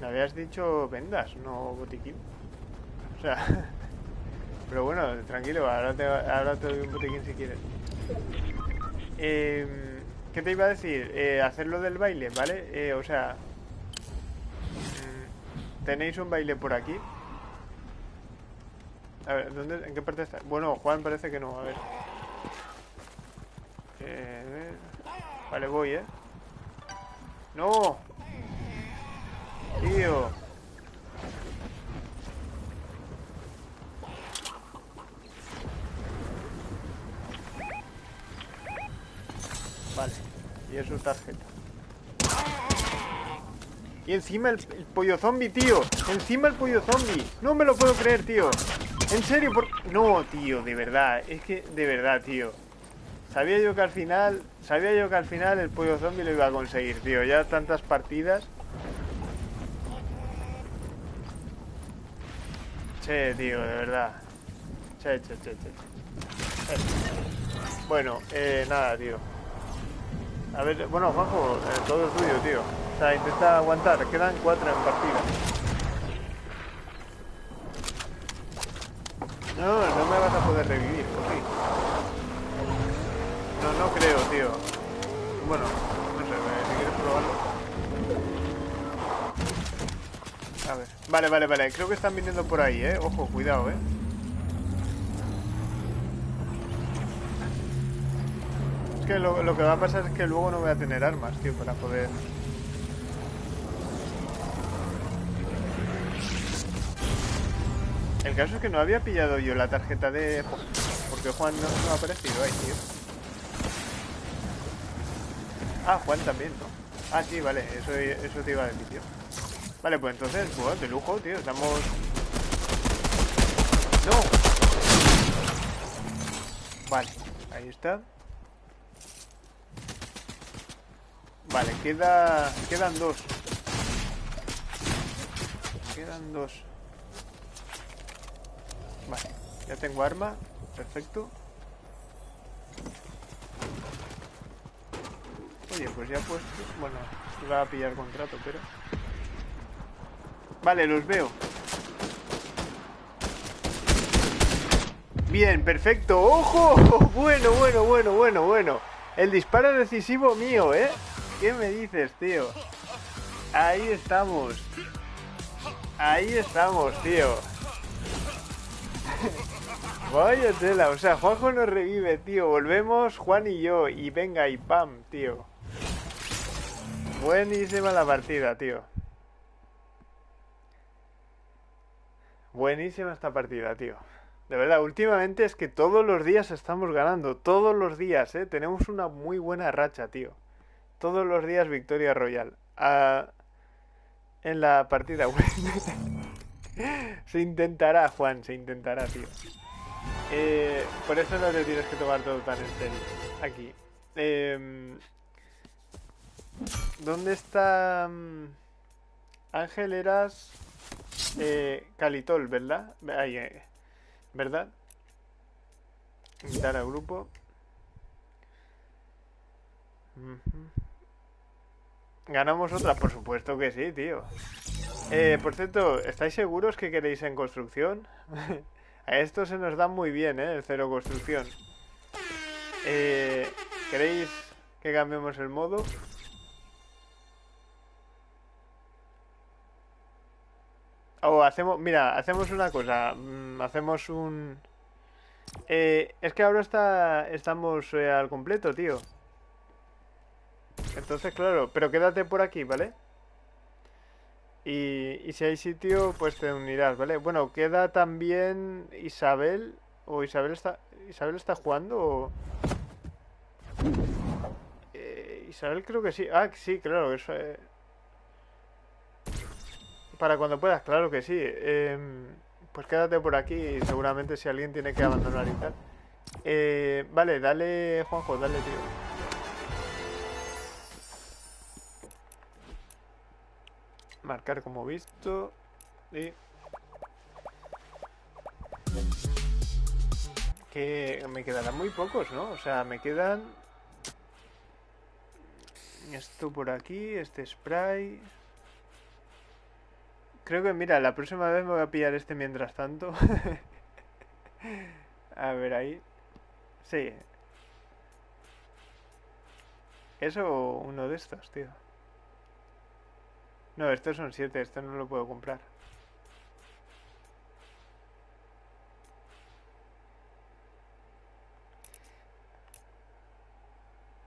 Me habías dicho vendas, no botiquín. O sea... Pero bueno, tranquilo, ahora te, ahora te doy un botiquín si quieres. Eh, ¿Qué te iba a decir? Eh, hacerlo del baile, ¿vale? Eh, o sea... mm, ¿Tenéis un baile por aquí? A ver, ¿dónde, ¿en qué parte está? Bueno, Juan parece que no, a ver. Eh, a ver. Vale, voy, ¿eh? ¡No! Tío. Vale. Y es su tarjeta. Y encima el, pollo zombie, tío. Encima el pollo zombie. No me lo puedo creer, tío. En serio, por... No, tío, de verdad. Es que, de verdad, tío. Sabía yo que al final, sabía yo que al final el pollo zombie lo iba a conseguir, tío. Ya tantas partidas. Che, tío, de verdad. Che, che, che, che. Bueno, eh, nada, tío. A ver, bueno, Juanjo, eh, todo es tuyo, tío. O sea, intenta aguantar. Quedan cuatro en partida. No, no me vas a poder revivir, ¿o sí? No, no creo, tío. Bueno, no sé, si quieres probarlo. A ver. Vale, vale, vale. Creo que están viniendo por ahí, ¿eh? Ojo, cuidado, ¿eh? Que lo, que va a pasar es que luego no voy a tener armas, tío, para poder... El caso es que no había pillado yo la tarjeta de... Porque Juan no, ha aparecido ahí, tío. Ah, Juan también, ¿no? Ah, sí, vale, eso, eso te iba a decir, tío. Vale, pues entonces, pues, de lujo, tío, estamos... ¡No! Vale, ahí está. Vale, queda... Quedan dos. Quedan dos. Vale, ya tengo arma. Perfecto. Oye, pues ya pues... Bueno, iba a pillar contrato, pero... Vale, los veo. Bien, perfecto. ¡Ojo! Bueno, bueno, bueno, bueno, bueno. El disparo decisivo mío, ¿eh? ¿Qué me dices, tío? Ahí estamos. Ahí estamos, tío. Vaya tela, o sea, Juanjo nos revive, tío. Volvemos Juan y yo. Y venga, y pam, tío. Buenísima la partida, tío. Buenísima esta partida, tío. De verdad, últimamente es que todos los días estamos ganando. Todos los días, ¿eh? Tenemos una muy buena racha, tío. Todos los días victoria royal. Ah, en la partida web. se intentará, Juan, se intentará, tío. Eh, por eso no te tienes que tomar todo tan en serio. Aquí. Eh, ¿Dónde está... mm, Ángel, eras... Eh, Calitol, ¿verdad? Ahí, eh, ¿Verdad? Invitar al grupo. ¿Ganamos otra? Por supuesto que sí, tío. Eh, por cierto, ¿estáis seguros que queréis en construcción? A esto se nos da muy bien, ¿eh? El cero construcción. Eh, ¿Queréis que cambiemos el modo? O hacemos, mira, hacemos una cosa. mm, hacemos un... Eh, es que ahora está, estamos eh, al completo, tío. Entonces, claro, pero quédate por aquí, ¿vale? Y, y si hay sitio, pues te unirás, ¿vale? Bueno, queda también Isabel. ¿O Isabel está, Isabel está jugando? O... Eh, Isabel creo que sí. Ah, sí, claro, eso... eh, Para cuando puedas, claro que sí. Em, pues quédate por aquí seguramente si alguien tiene que abandonar y tal. Eh, vale, dale, Juanjo, dale, tío. Marcar como visto. Y... Que me quedarán muy pocos, ¿no? O sea, me quedan... Esto por aquí, este spray... Creo que, mira, la próxima vez me voy a pillar este mientras tanto. a ver, ahí. Sí. Eso o uno de estos, tío. No, estos son siete, este no lo puedo comprar.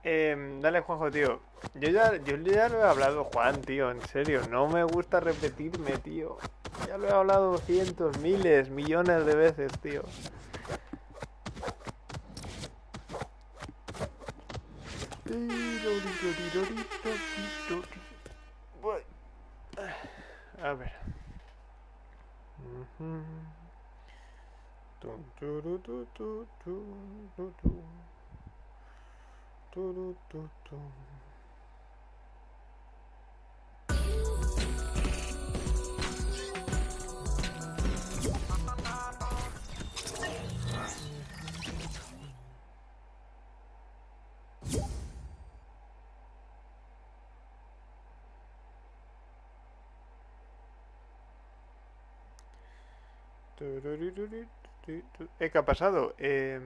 Em, dale, Juanjo, tío. Yo ya, yo ya lo he hablado, Juan, tío, en serio. No me gusta repetirme, tío. Ya lo he hablado cientos, miles, millones de veces, tío. A ver. Eh, ¿qué ha pasado? Eh...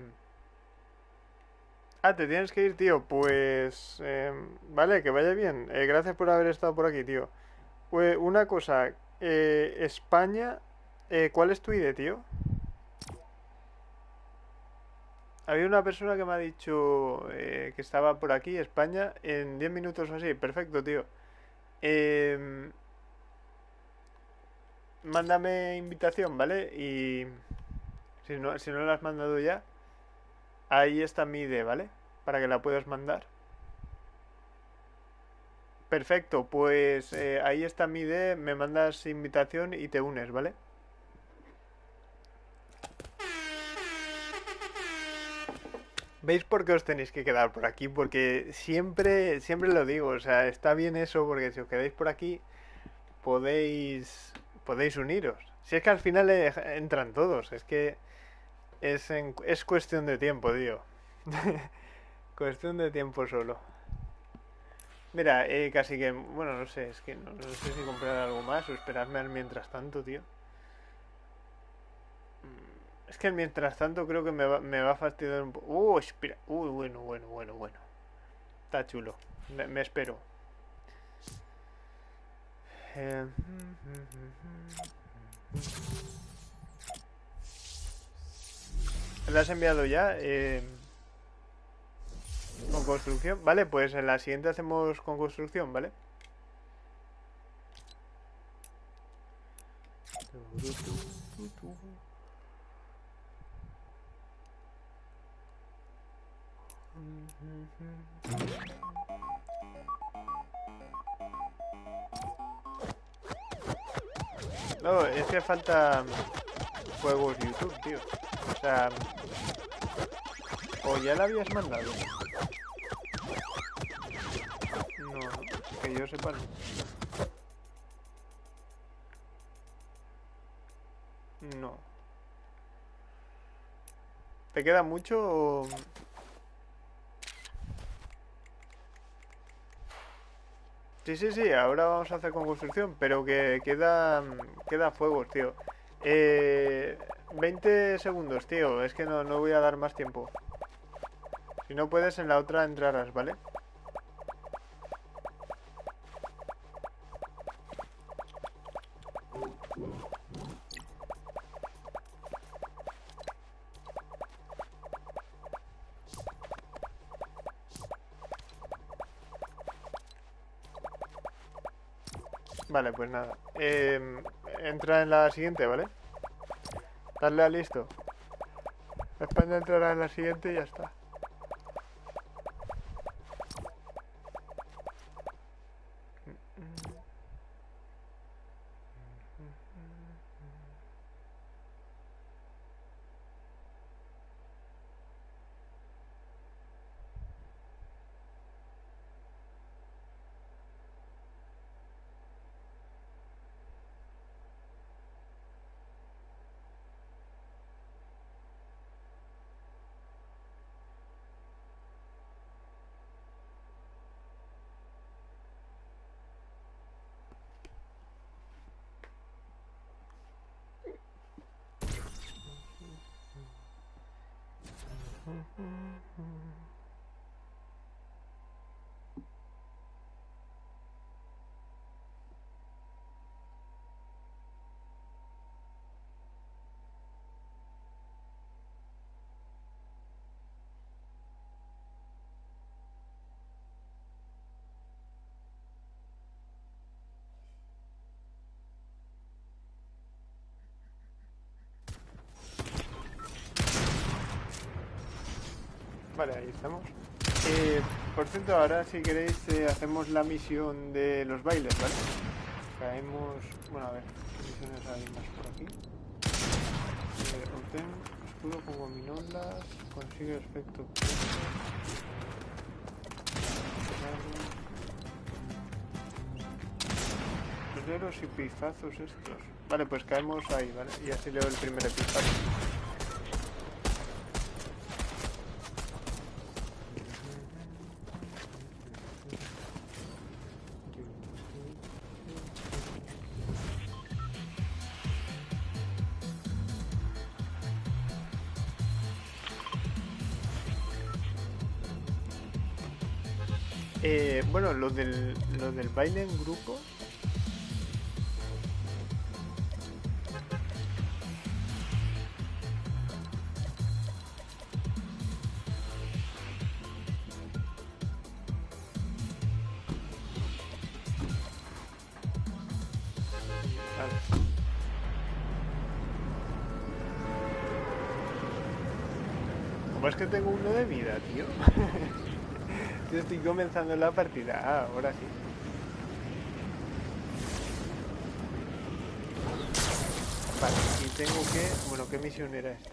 Ah, te tienes que ir, tío. Pues... eh, vale, que vaya bien. Eh, gracias por haber estado por aquí, tío. Pues, una cosa. eh, España... eh, ¿cuál es tu ID, tío? Había una persona que me ha dicho eh, que estaba por aquí, España, en 10 minutos o así. Perfecto, tío. Em, mándame invitación, ¿vale? Y si no, si no la has mandado ya, ahí está mi ID, ¿vale? Para que la puedas mandar. Perfecto, pues eh, ahí está mi ID, me mandas invitación y te unes, ¿vale? ¿Veis por qué os tenéis que quedar por aquí? Porque siempre, siempre lo digo, o sea, está bien eso porque si os quedáis por aquí podéis, podéis uniros. Si es que al final eh, entran todos, es que es, es cuestión de tiempo, tío. Cuestión de tiempo solo. Mira, eh, casi que, bueno, no sé, es que no, sé si comprar algo más o esperarme al mientras tanto, tío. Es que mientras tanto creo que me va, me va a fastidiar un poco. Uh, espera. Uy, bueno, bueno, bueno, bueno. Está chulo. Me espero. Eh, ¿La has enviado ya? Eh, con construcción. Vale, pues en la siguiente hacemos con construcción, ¿vale? No, es que falta juegos YouTube, tío. O sea, o ya la habías mandado. No, que yo sepa no. No. ¿Te queda mucho o...? Sí, sí, sí, ahora vamos a hacer con construcción, pero que queda, queda fuegos, tío. Eh, 20 segundos, tío, es que no, no voy a dar más tiempo. Si no puedes, en la otra entrarás, ¿vale? Vale, pues nada. Em, entra en la siguiente, ¿vale? Darle a listo. España entrará en la siguiente y ya está. Vale, ahí estamos. Eh, por cierto, ahora si queréis eh, hacemos la misión de los bailes, ¿vale? Caemos... Bueno, a ver, ¿qué misiones hay más por aquí? Eh, obtén escudo con gominolas, consigue aspecto... Perderos y pifazos estos. Vale, pues caemos ahí, ¿vale? Y así leo el primer epifazo. Bueno, lo del, lo del baile en grupo. Comenzando la partida. Ah, ahora sí. Vale, y tengo que... Bueno, ¿qué misión era esta?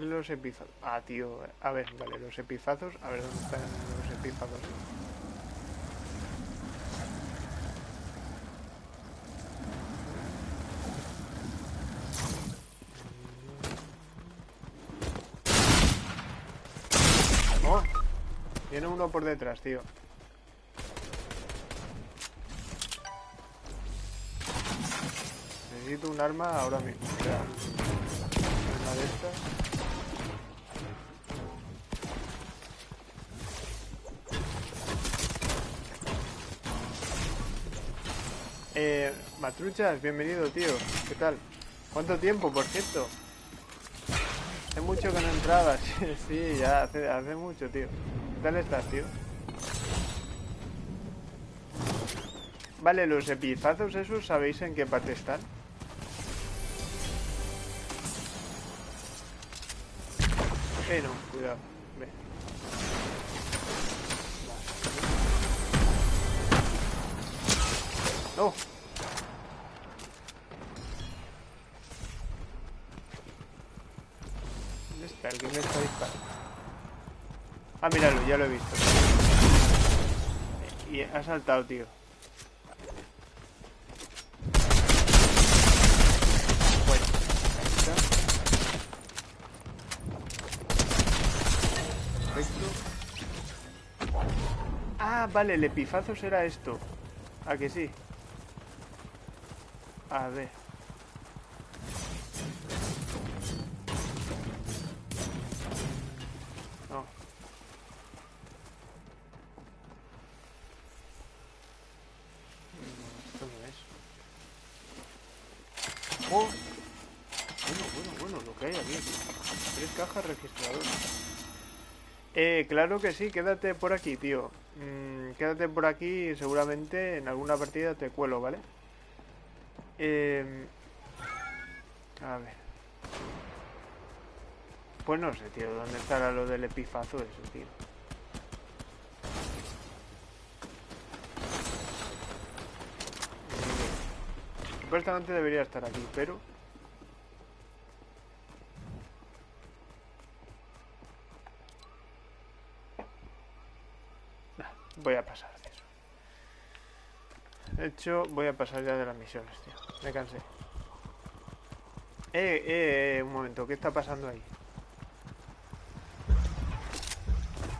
Los epifazos. Ah, tío. A ver, vale, los epifazos. A ver, ¿dónde están los epifazos? Oh, Por detrás, tío. Necesito un arma ahora mismo. O de estas. Eh, Matruchas, bienvenido, tío. ¿Qué tal? ¿Cuánto tiempo, por cierto? Hace mucho que no entrabas. sí, ya hace mucho, tío. ¿Qué tal estás, tío? Vale, los epifazos esos, ¿sabéis en qué parte están? Eh, no, cuidado. Ve. No. Ya lo he visto. Y ha saltado, tío. Ah, vale, el epifazo será esto. ¿A que sí? A ver. No. No, esto no es. ¡Oh! Bueno, bueno, bueno, lo que hay aquí. Tres cajas registradoras. Eh, claro que sí, quédate por aquí, tío. Mm, quédate por aquí y seguramente en alguna partida te cuelo, ¿vale? Eh, a ver. Pues no sé, tío, ¿dónde estará lo del epifazo eso, tío? Supuestamente debería estar aquí, pero... voy a pasar de eso. De hecho, voy a pasar ya de las misiones, tío. Me cansé. Eh, eh, eh, un momento, ¿qué está pasando ahí?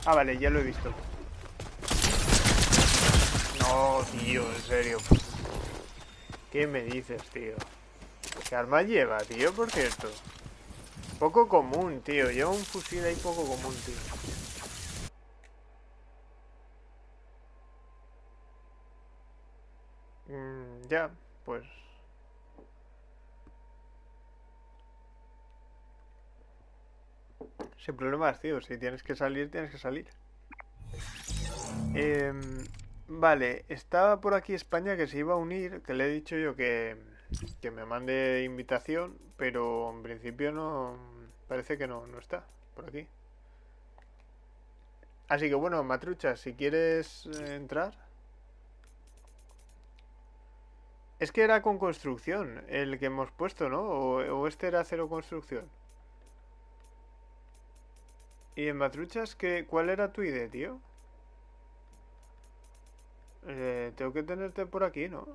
Ah, vale, ya lo he visto. No, tío, en serio. ¿Qué me dices, tío? ¿Qué arma lleva, tío, por cierto? Poco común, tío. Lleva un fusil ahí poco común, tío. Mm, ya, pues... Sin problemas, tío. Si tienes que salir, tienes que salir. Em, vale, estaba por aquí España que se iba a unir, que le he dicho yo que, que me mande invitación, pero en principio no... Parece que no, no está por aquí. Así que bueno, Matrucha, si quieres eh, entrar... Es que era con construcción el que hemos puesto, ¿no? O, o este era cero construcción. ¿Y en Matruchas qué, cuál era tu idea, tío? Eh, tengo que tenerte por aquí, ¿no?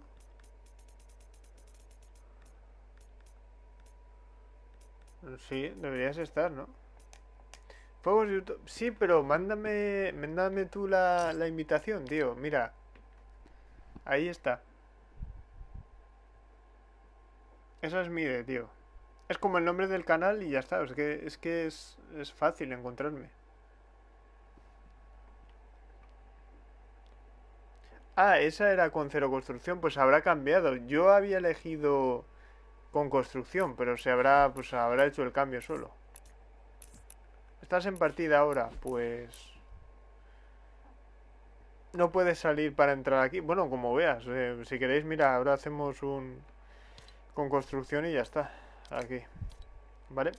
Sí, deberías estar, ¿no? Fuegos YouTube. Sí, pero mándame, mándame tú la, la invitación, tío. Mira. Ahí está. Esa es mi idea, tío. Es como el nombre del canal y ya está. Es que es, que es, fácil encontrarme. Ah, esa era con cero construcción, pues habrá cambiado. Yo había elegido con construcción, pero se habrá, pues habrá hecho el cambio solo. ¿Estás en partida ahora? Pues... No puedes salir para entrar aquí. Bueno, como veas. Eh, si queréis, mira, ahora hacemos un... Con construcción y ya está. Aquí. ¿Vale?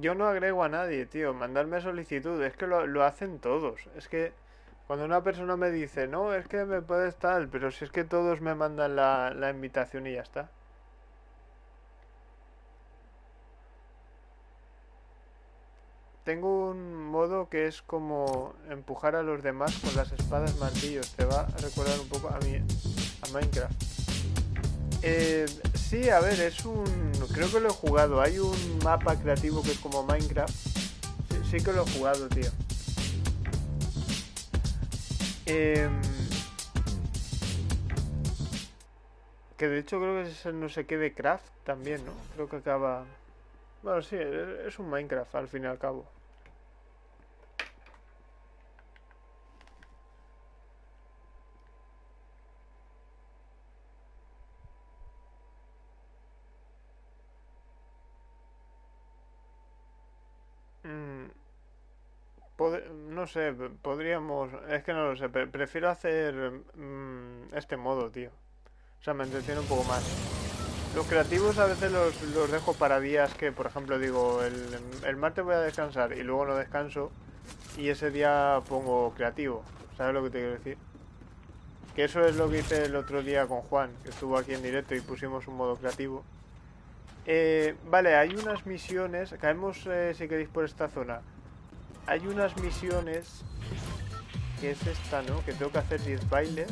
Yo no agrego a nadie, tío. Mandarme solicitud. Es que lo, lo hacen todos. Es que cuando una persona me dice, no, es que me puedes tal, pero si es que todos me mandan la, la invitación y ya está. Tengo un modo que es como empujar a los demás con las espadas martillos. Te va a recordar un poco a mí, a Minecraft. Eh, sí, a ver, es un... Creo que lo he jugado. Hay un mapa creativo que es como Minecraft. Sí, sí que lo he jugado, tío. Eh, que de hecho creo que es el no sé qué de Craft también, ¿no? Creo que acaba... Bueno, sí, es un Minecraft al fin y al cabo. Mm, no sé, podríamos... Es que no lo sé, prefiero hacer mm, este modo, tío. O sea, me entretiene un poco más. Los creativos a veces los, los dejo para días que, por ejemplo, digo, el, el, martes voy a descansar y luego no descanso y ese día pongo creativo. ¿Sabes lo que te quiero decir? Que eso es lo que hice el otro día con Juan, que estuvo aquí en directo y pusimos un modo creativo. Eh, vale, hay unas misiones, caemos eh, si queréis por esta zona. Hay unas misiones, que es esta, ¿no? Que tengo que hacer 10 bailes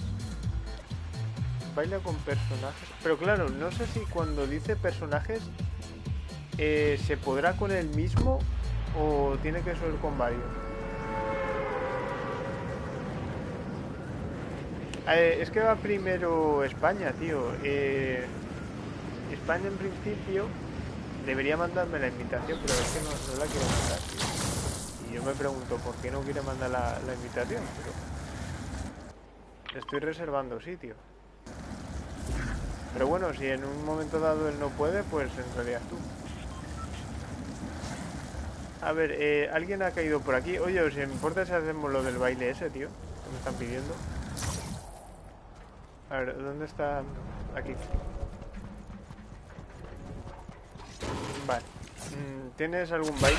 baila con personajes. Pero claro, no sé si cuando dice personajes eh, se podrá con el mismo o tiene que ser con varios. Eh, es que va primero España, tío. Eh, España en principio debería mandarme la invitación, pero es que no, la quiere mandar, Y yo me pregunto por qué no quiere mandar la, la invitación, pero estoy reservando sitio. Pero bueno, si en un momento dado él no puede, pues en realidad tú. A ver, eh, alguien ha caído por aquí. Oye, ¿os importa si hacemos lo del baile ese, tío? Que me están pidiendo. A ver, ¿dónde está? Aquí. Vale. Mm, ¿Tienes algún baile?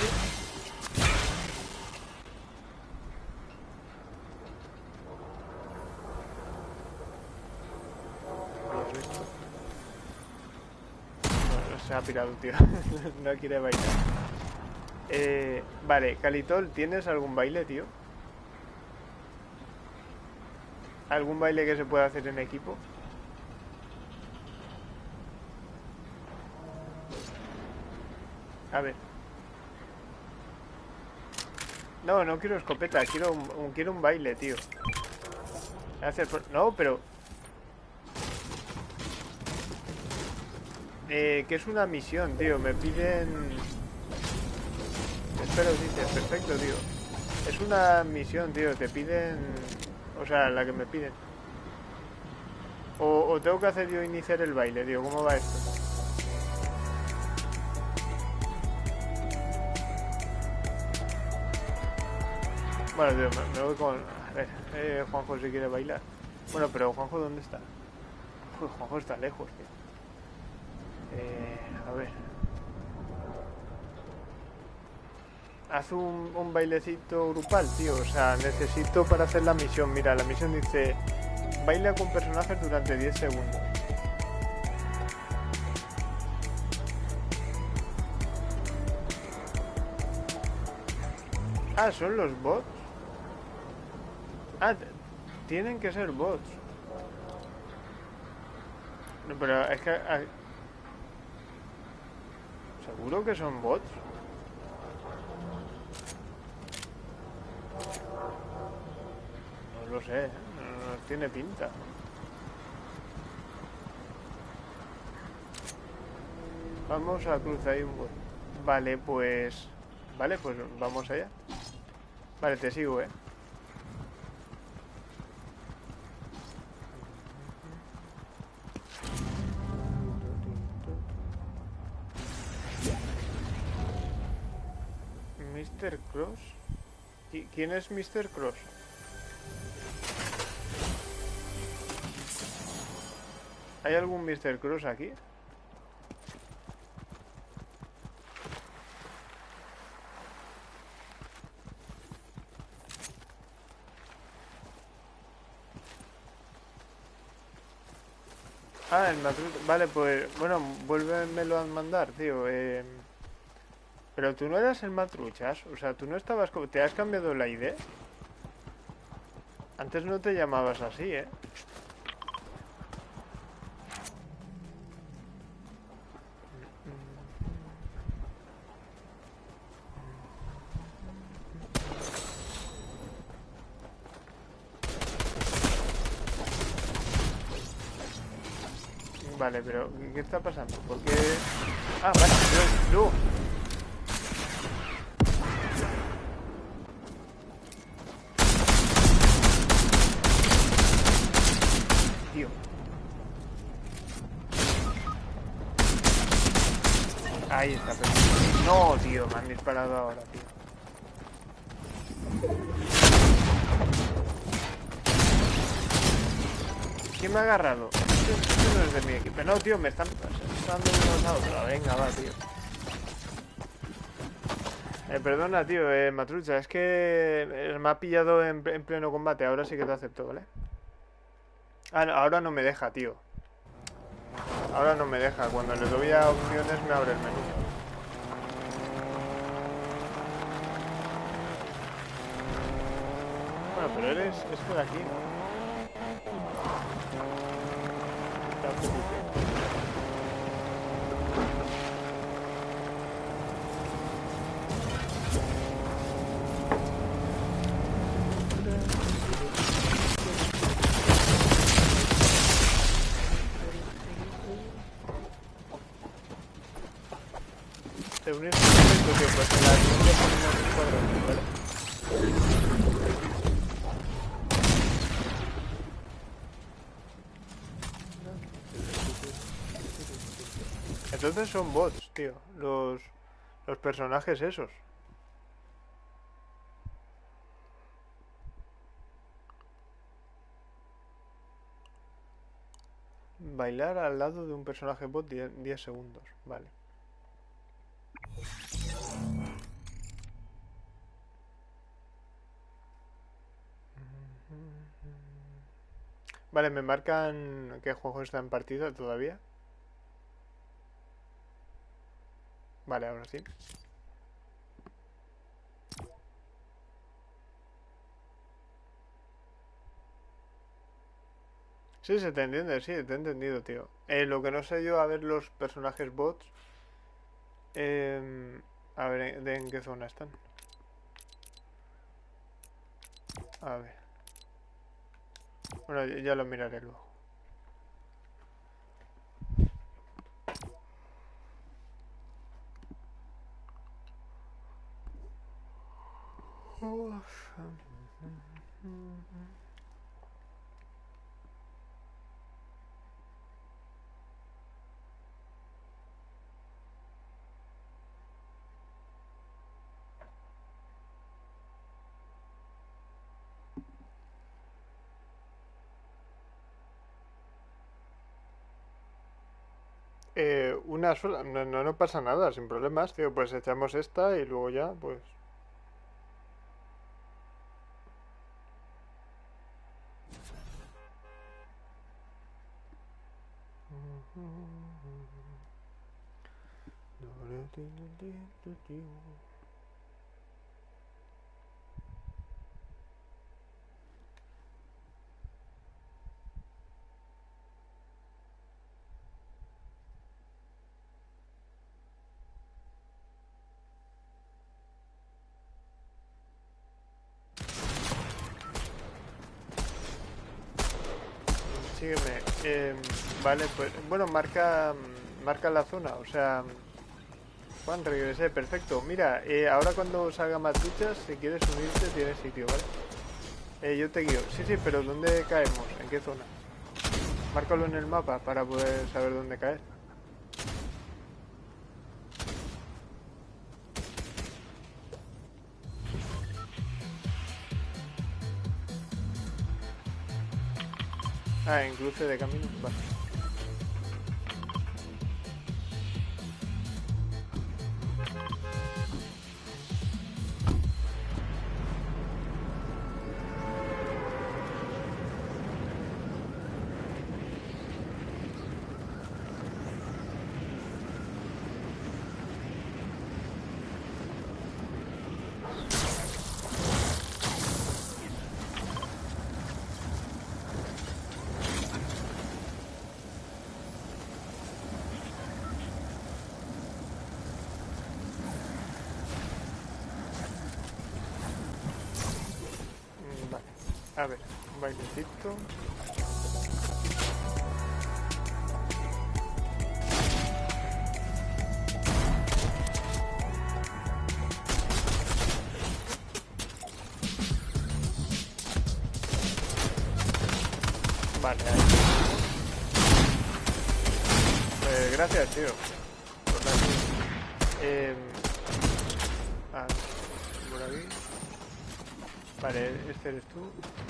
se ha pirado, tío. no quiere bailar. Eh, vale, Calitol, ¿tienes algún baile, tío? ¿Algún baile que se pueda hacer en equipo? A ver. No, no quiero escopeta, quiero un, quiero un baile, tío. No, pero Eh, que es una misión, tío. Me piden... Espero, dices. Perfecto, tío. Es una misión, tío. Te piden... O sea, la que me piden. O, tengo que hacer yo iniciar el baile, tío. ¿Cómo va esto? Bueno, tío, me, voy con... A ver, eh, Juanjo si quiere bailar. Bueno, pero Juanjo, ¿dónde está? Juanjo está lejos, tío. Eh, a ver. Haz un, un bailecito grupal, tío. O sea, necesito para hacer la misión. Mira, la misión dice... Baila con personajes durante 10 segundos. Ah, son los bots. Ah, tienen que ser bots. No, pero es que ah, ¿Seguro que son bots? No lo sé, no, tiene pinta. Vamos a cruzar ahí un bot. Vale, pues... Vale, pues vamos allá. Vale, te sigo, eh. Mr. Cross. ¿Quién es Mr. Cross? ¿Hay algún Mr. Cross aquí? Ah, el Vale, pues, bueno, vuélvemelo a mandar, tío. Eh... Pero tú no eras el matruchas, o sea, tú no estabas... ¿Te has cambiado la ID? Antes no te llamabas así, ¿eh? Vale, pero ¿qué está pasando? ¿Por qué...? Ah, vale, no, no. Ahí está, pero... No, tío, me han disparado ahora, tío. ¿Quién me ha agarrado? Esto no es de mi equipo. No, tío, me están dando unos a otros. Venga, va, tío. Eh, perdona, tío, eh, Matrucha, es que eh, me ha pillado en, en, pleno combate. Ahora sí que te acepto, ¿vale? Ah, ahora no me deja, tío. Ahora no me deja. Cuando le doy a opciones me abre el menú. Bueno, pero eres... es por aquí, ¿no? Entonces son bots, tío. Los, los personajes esos. Bailar al lado de un personaje bot 10 segundos. Vale. Vale, ¿me marcan qué juego está en partida todavía? Vale, ahora sí. Sí, se te entiende, sí, te he entendido, tío. Eh, lo que no sé yo, a ver los personajes bots. Em, a ver, ¿de en qué zona están? A ver. Bueno, ya lo miraré luego. Eh, una sola, no, no, no pasa nada, sin problemas, tío, pues echamos esta y luego ya, pues... Sígueme. Eh, vale, pues bueno, marca marca la zona, o sea, Juan, regresé, perfecto. Mira, eh, ahora cuando salga más duchas, si quieres unirte, tienes sitio, ¿vale? Eh, yo te guío. Sí, sí, pero ¿dónde caemos? ¿En qué zona? Márcalo en el mapa para poder saber dónde caer. Ah, en cruce de camino. Vale. A ver, un bailecito. Vale, ahí. Pues gracias, tío. Eh, ah, por aquí. Vale, este eres tú.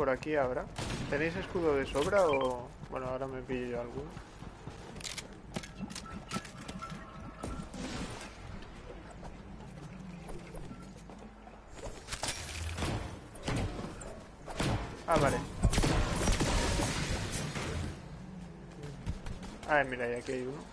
Por aquí ahora. ¿Tenéis escudo de sobra o...? Bueno, ahora me pillo yo alguno. Ah, vale. Ah, mira, y aquí hay uno.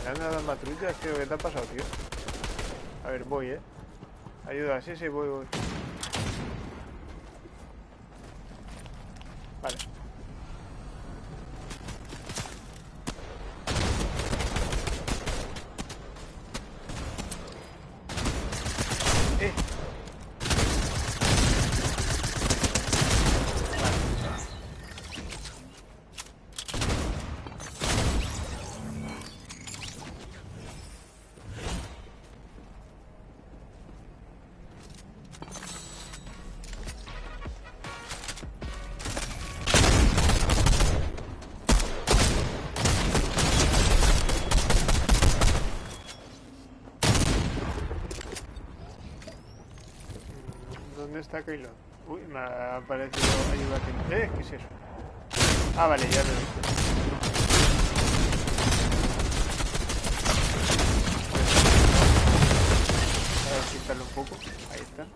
¿Le han dado las patrullas? Tío, ¿qué te ha pasado, tío? A ver, voy, ¿eh? Ayuda, sí, sí, voy, voy. Uy, me ha aparecido ayuda aquí. ¿Eh? ¿Qué es eso? Ah, vale, ya lo he visto. A ver, quitarlo un poco. Ahí está.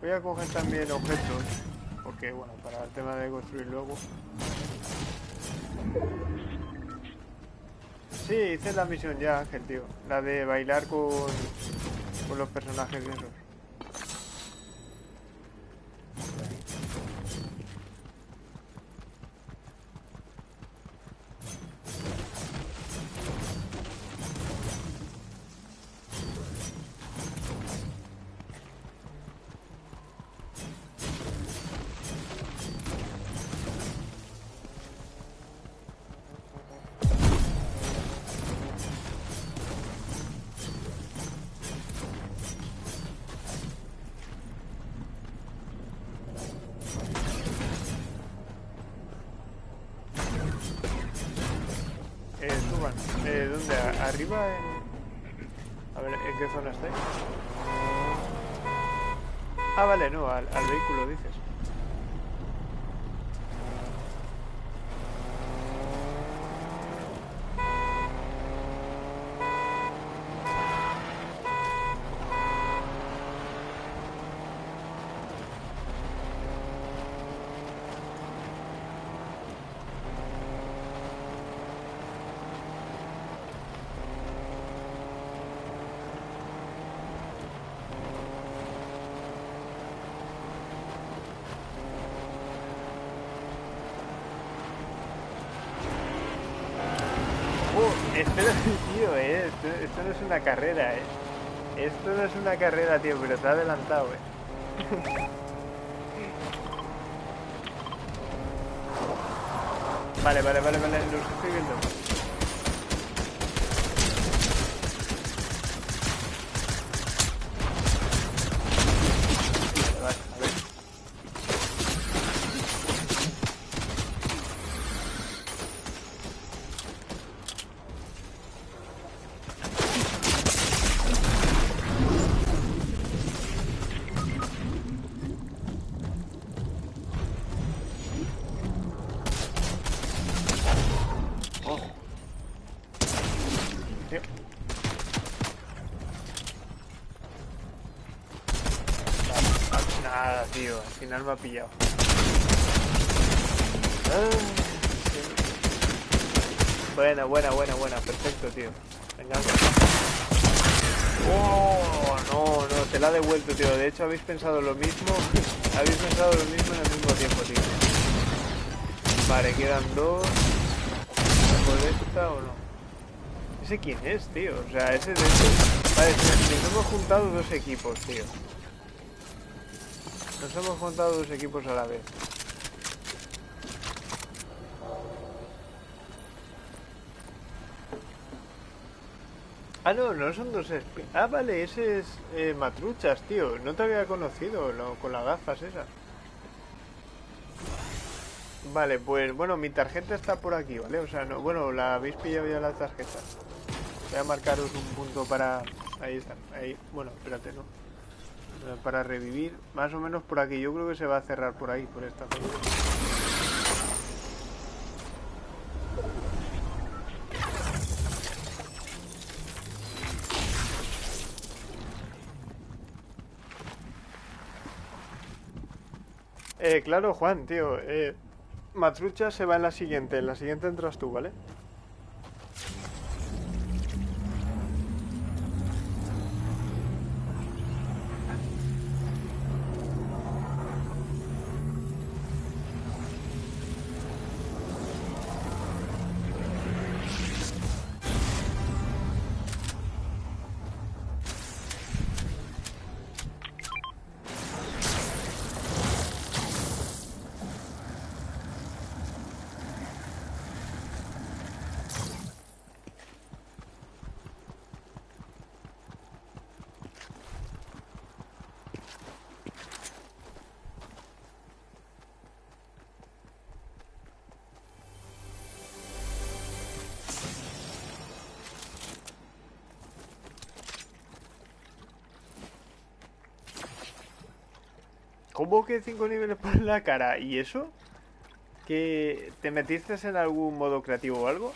Voy a coger también objetos, porque bueno, para el tema de construir luego. Sí, hice la misión ya, Ángel, tío. La de bailar con... Con los personajes esos. ¿Arriba? En... A ver, ¿en qué zona estáis? Ah, vale, no, al, al vehículo dices. Oh, espera, tío, eh. Esto, esto no es una carrera, eh. Esto no es una carrera, tío, pero ha adelantado, eh. Vale, vale, vale, vale, los estoy viendo. Vale, a ver. Oh. Tío. Ah, Nada, tío. Al me ha pillado. Ah. Buena, buena, buena, buena. Perfecto, tío. Venga. Oh, no, no. Te la ha devuelto, tío. De hecho, habéis pensado lo mismo. habéis pensado lo mismo en el mismo tiempo, tío. Vale, quedan dos. ¿Por esta o no? ¿Ese quién es, tío? O sea, ese de hecho... Vale, nos hemos juntado dos equipos, tío. Nos hemos juntado dos equipos a la vez. Ah, no, no son dos Ah, vale, ese es eh, Matruchas, tío. No te había conocido con las gafas esas. Vale, pues bueno, mi tarjeta está por aquí, ¿vale? O sea, no, bueno, la habéis pillado ya la tarjeta. Voy a marcaros un punto para... Ahí está, ahí. Bueno, espérate, ¿no? Eh, Para revivir, más o menos por aquí. Yo creo que se va a cerrar por ahí, por esta zona. Eh, claro, Juan, tío. Eh, Matrucha se va en la siguiente. En la siguiente entras tú, ¿vale? ¿Cómo que cinco niveles por la cara? ¿Y eso? ¿Que te metiste en algún modo creativo o algo?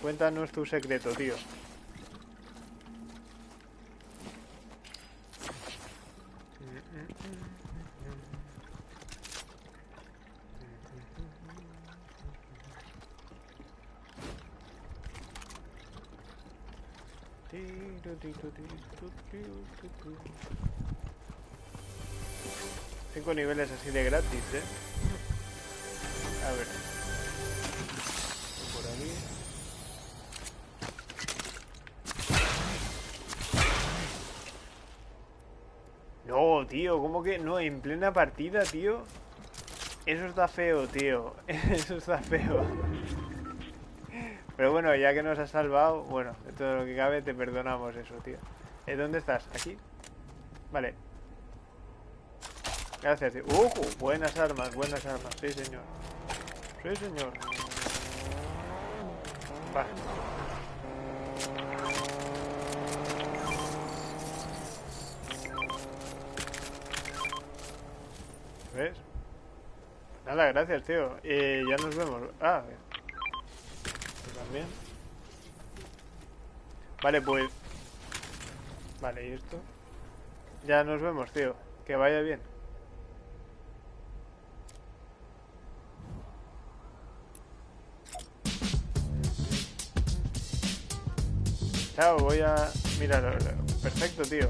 Cuéntanos tu secreto, tío. Niveles así de gratis, ¿eh? A ver. Por aquí. No, tío, ¿cómo que? No, en plena partida, tío. Eso está feo, tío. Eso está feo. Pero bueno, ya que nos has salvado, bueno, de todo lo que cabe, te perdonamos eso, tío. ¿Eh, ¿Dónde estás? ¿Aquí? Vale. Gracias, tío. ¡Uh! Buenas armas, buenas armas. Sí, señor. Sí, señor. Va. ¿Ves? Nada, gracias, tío. Eh, ya nos vemos. Ah, bien. Tú también. Vale, pues... Vale, ¿y esto? Ya nos vemos, tío. Que vaya bien. Chao, voy a... Mira, perfecto, tío.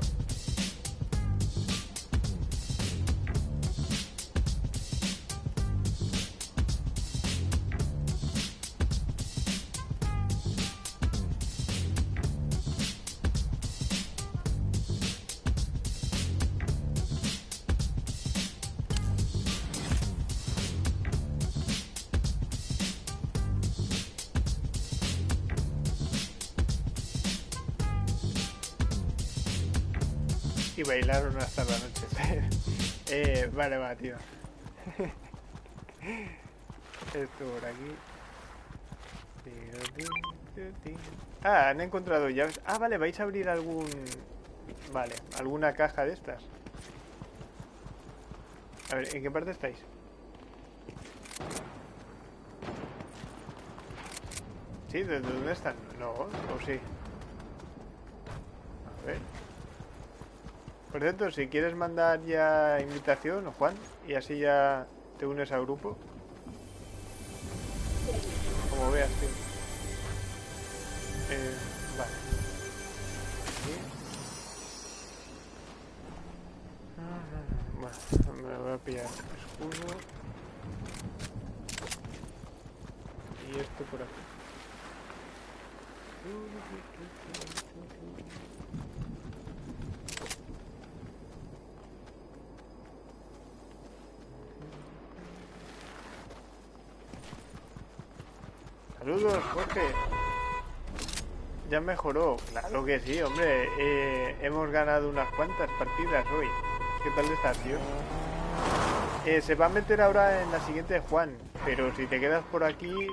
Vale, va, tío. Esto por aquí. Ah, han encontrado llaves. Ah, vale, vais a abrir algún... Vale, alguna caja de estas. A ver, ¿en qué parte estáis? ¿Sí? ¿De dónde están? No, o sí. A ver. Por cierto, si quieres mandar ya invitación, Juan, y así ya te unes al grupo. Como veas, tío. Eh, vale. Bueno, me voy a pillar escudo. Y esto por aquí. Saludos, Jorge. Ya mejoró. Claro que sí, hombre. Eh, hemos ganado unas cuantas partidas hoy. ¿Qué tal estás, tío? Eh, se va a meter ahora en la siguiente Juan, pero si te quedas por aquí,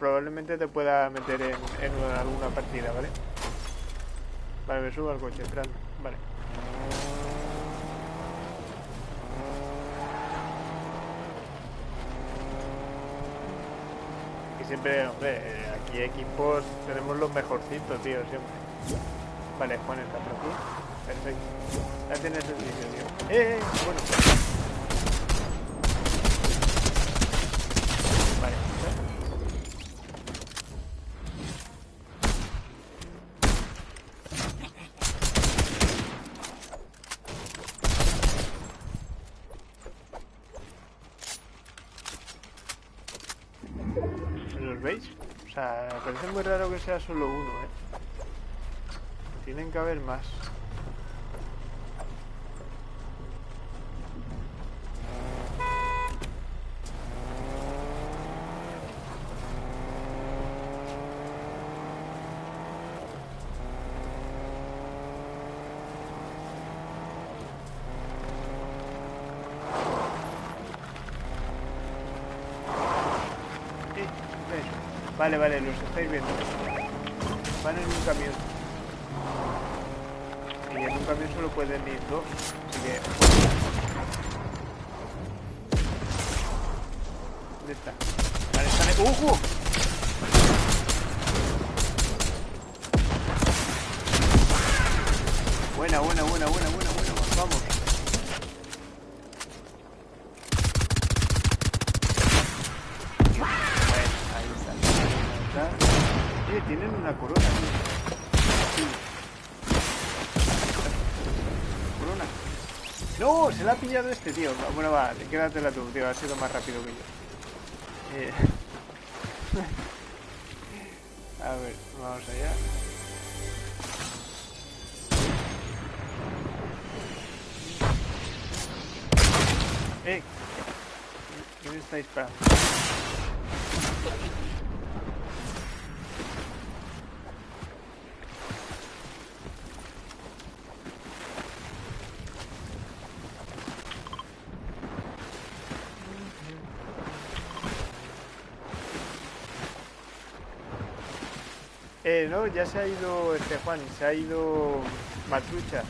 probablemente te pueda meter en, en alguna partida, ¿vale? Vale, me subo al coche, entrando. Vale. Siempre, hombre, aquí equipos tenemos los mejorcitos, tío, siempre. Vale, Juan está por aquí. Perfecto. Ya tienes el sitio, tío. ¡Eh! eh bueno. Vale. ¿Los veis? O sea, me parece muy raro que sea solo uno, ¿eh? Tienen que haber más. Vale, vale, los estáis viendo. En un camión. Y en un camión solo pueden ir dos. Así que... ¿Dónde está? Vale, están... ahí. ¡Ojo! Buena, buena, buena, buena, buena, buena. Vamos. Bueno, ahí está. Ahí está. Oye, tienen una corona. tío. Sí. ¡No! Se la ha este, tío. Bueno, va, quédatela tú, tío. Ha sido más rápido que yo. Eh... no, ya se ha ido este Juan, se ha ido Matruchas.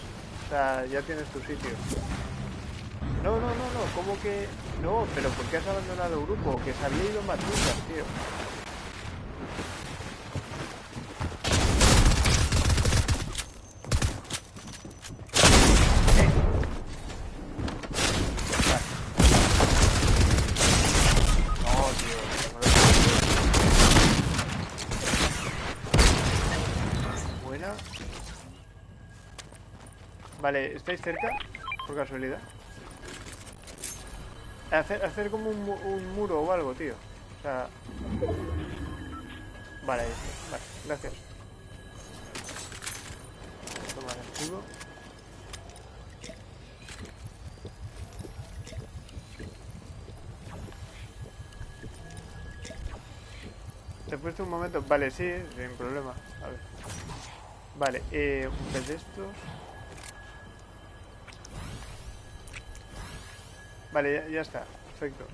O sea, ya tienes tu sitio. No, no, no, no, ¿cómo que...? No, pero ¿por qué has abandonado el grupo? Que se había ido Matruchas, tío. Vale, ¿estáis cerca? Por casualidad. Hacer, hacer como un, muro o algo, tío. O sea... Vale. Vale, gracias. Toma el escudo. Te he puesto un momento. Vale, sí, sin problema. A ver. Vale, eh, un pez. Vale, ya, ya está. Perfecto.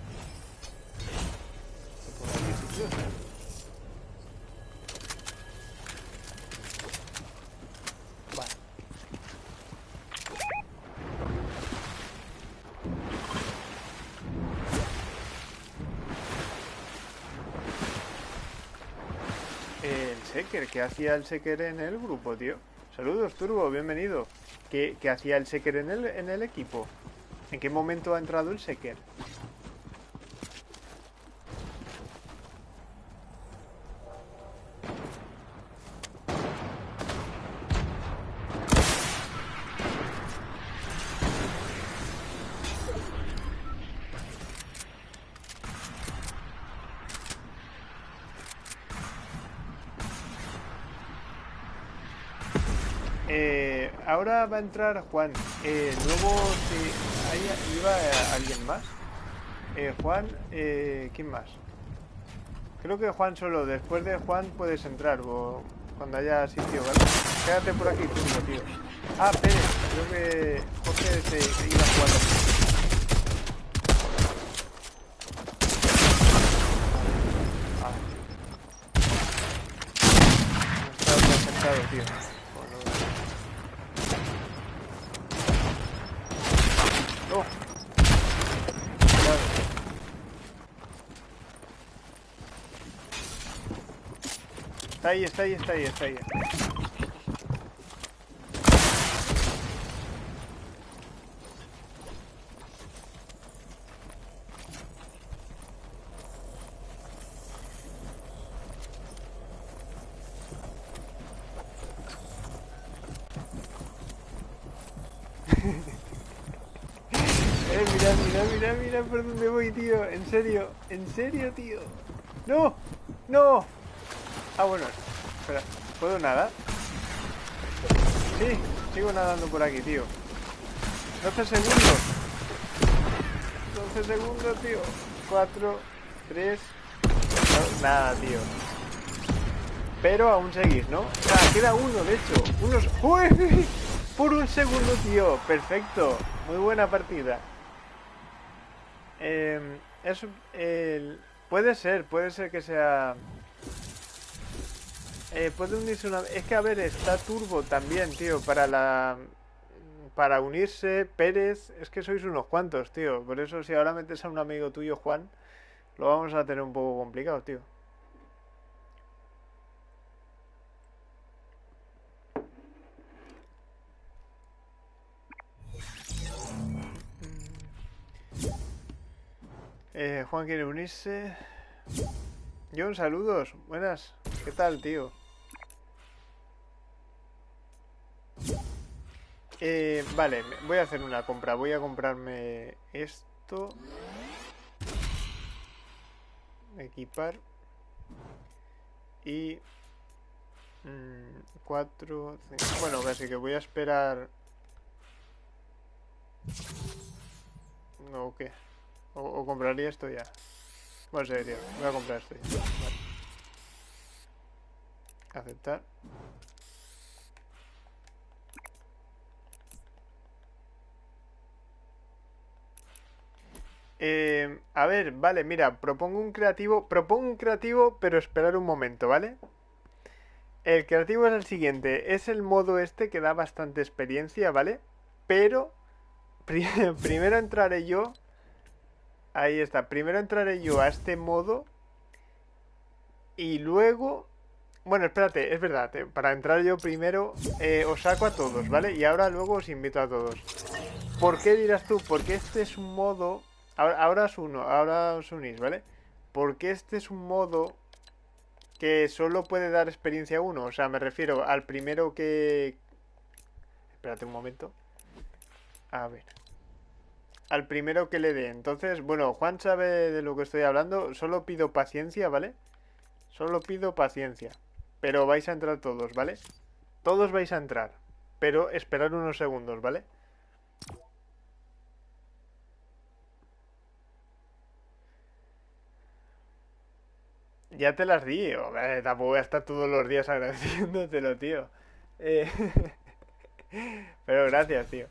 El Seker, ¿qué hacía el Seker en el grupo, tío? Saludos, Turbo, bienvenido. ¿Qué, qué hacía el Seker en el, en el equipo? ¿En qué momento ha entrado el Seker? Eh, va a entrar Juan. Eh, luego, si iba alguien más. Eh, Juan, eh, ¿quién más? Creo que Juan solo. Después de Juan puedes entrar o cuando haya sitio, ¿vale? Quédate por aquí, tú, tío. Ah, Pérez. Creo que Jorge se iba jugando. Ah. No está sentado, tío. Está ahí, está ahí, está ahí, está ahí. eh, mira, mira, mira, mira por dónde voy, tío. En serio, en serio, tío. No, no. Ah, bueno, espera, ¿puedo nadar? Sí, sigo nadando por aquí, tío. 12 segundos. 12 segundos, tío. 4, 3 Nada, tío. Pero aún seguís, ¿no? Ah, queda uno, de hecho. Unos... ¡Uy! Por un segundo, tío. Perfecto, muy buena partida. Eh, es, el... Puede ser, puede ser que sea eh, puede unirse una... Es que, a ver, está Turbo también, tío, para la... Para unirse, Pérez, es que sois unos cuantos, tío. Por eso si ahora metes a un amigo tuyo, Juan, lo vamos a tener un poco complicado, tío. Eh, Juan quiere unirse. John, saludos. Buenas. ¿Qué tal, tío? Eh, vale, voy a hacer una compra. Voy a comprarme esto. Equipar. Y... 4... Mm, bueno, casi que voy a esperar... ¿O qué? O, compraría esto ya. Bueno, serio, voy a comprar esto ya. Aceptar. Eh, a ver, vale, mira, propongo un creativo, propongo un creativo, pero esperar un momento, ¿vale? El creativo es el siguiente, es el modo este que da bastante experiencia, ¿vale? Pero primero entraré yo, ahí está, primero entraré yo a este modo y luego, bueno, espérate, es verdad, eh, para entrar yo primero eh, os saco a todos, ¿vale? Y ahora luego os invito a todos. ¿Por qué dirás tú? Porque este es un modo Ahora, es uno, ahora os unís, ¿vale? Porque este es un modo que solo puede dar experiencia a uno. O sea, me refiero al primero que... Espérate un momento. A ver. Al primero que le dé. Entonces, bueno, Juan sabe de lo que estoy hablando. Solo pido paciencia, ¿vale? Solo pido paciencia. Pero vais a entrar todos, ¿vale? Todos vais a entrar. Pero esperar unos segundos, ¿vale? Ya te las di, tampoco voy a estar todos los días agradeciéndotelo, tío. Eh, pero gracias, tío.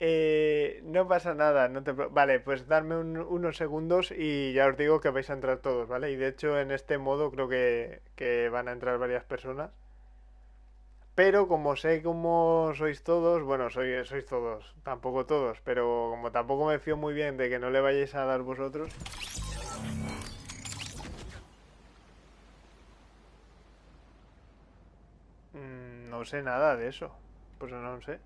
Eh, no pasa nada, no te... Vale, pues darme unos segundos y ya os digo que vais a entrar todos, ¿vale? Y de hecho en este modo creo que, que van a entrar varias personas. Pero como sé cómo sois todos, bueno, sois, sois todos, tampoco todos, pero como tampoco me fío muy bien de que no le vayáis a dar vosotros, No sé nada de eso. Pues no sé.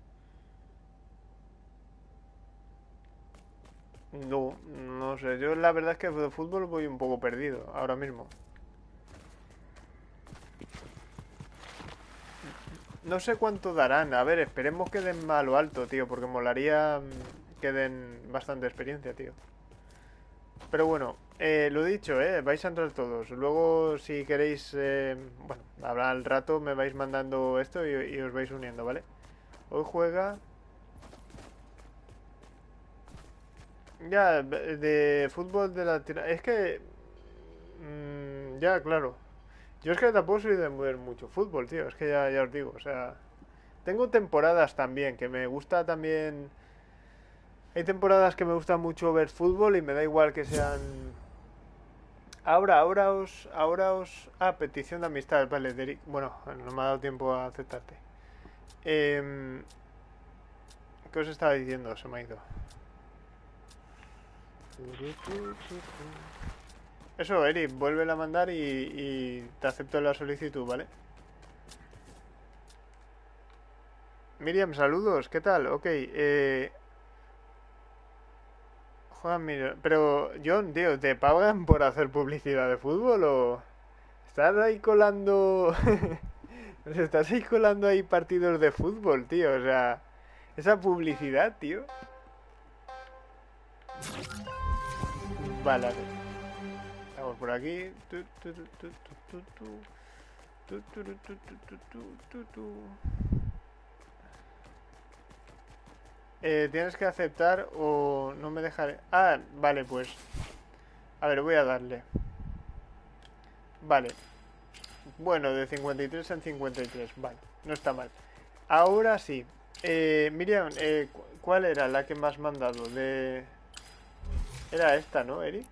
No, no sé. Yo la verdad es que de fútbol voy un poco perdido ahora mismo. No sé cuánto darán. A ver, esperemos que den a lo alto, tío. Porque molaría mm, que den bastante experiencia, tío. Pero bueno, eh, lo dicho, eh, vais a entrar todos. Luego, si queréis, eh, bueno, habrá al rato, me vais mandando esto y, os vais uniendo, ¿vale? Hoy juega... Ya, de fútbol de la tira... Es que... Mm, ya, claro. Yo es que tampoco soy de mover mucho fútbol, tío. Es que ya, ya os digo, o sea... Tengo temporadas también, que me gusta también... Hay temporadas que me gusta mucho ver fútbol y me da igual que sean Ahora, ahora os, ahora os... Ah, petición de amistad, vale, Derek. Bueno, no me ha dado tiempo a aceptarte. Eh... ¿Qué os estaba diciendo? Se me ha ido. Eso, Eric, vuelve a mandar y, y te acepto la solicitud, ¿vale? Miriam, saludos, ¿qué tal? Ok, eh, pero John, tío, ¿te pagan por hacer publicidad de fútbol o estás ahí colando estás ahí colando ahí partidos de fútbol, tío? O sea, esa publicidad, tío. Vale, Estamos por aquí. Eh, tienes que aceptar o no me dejaré... Ah, vale, pues... A ver, voy a darle. Vale. Bueno, de 53 en 53. Vale, no está mal. Ahora sí. Eh, Miriam, eh, ¿cuál era la que me has mandado? De... Era esta, ¿no, Eri?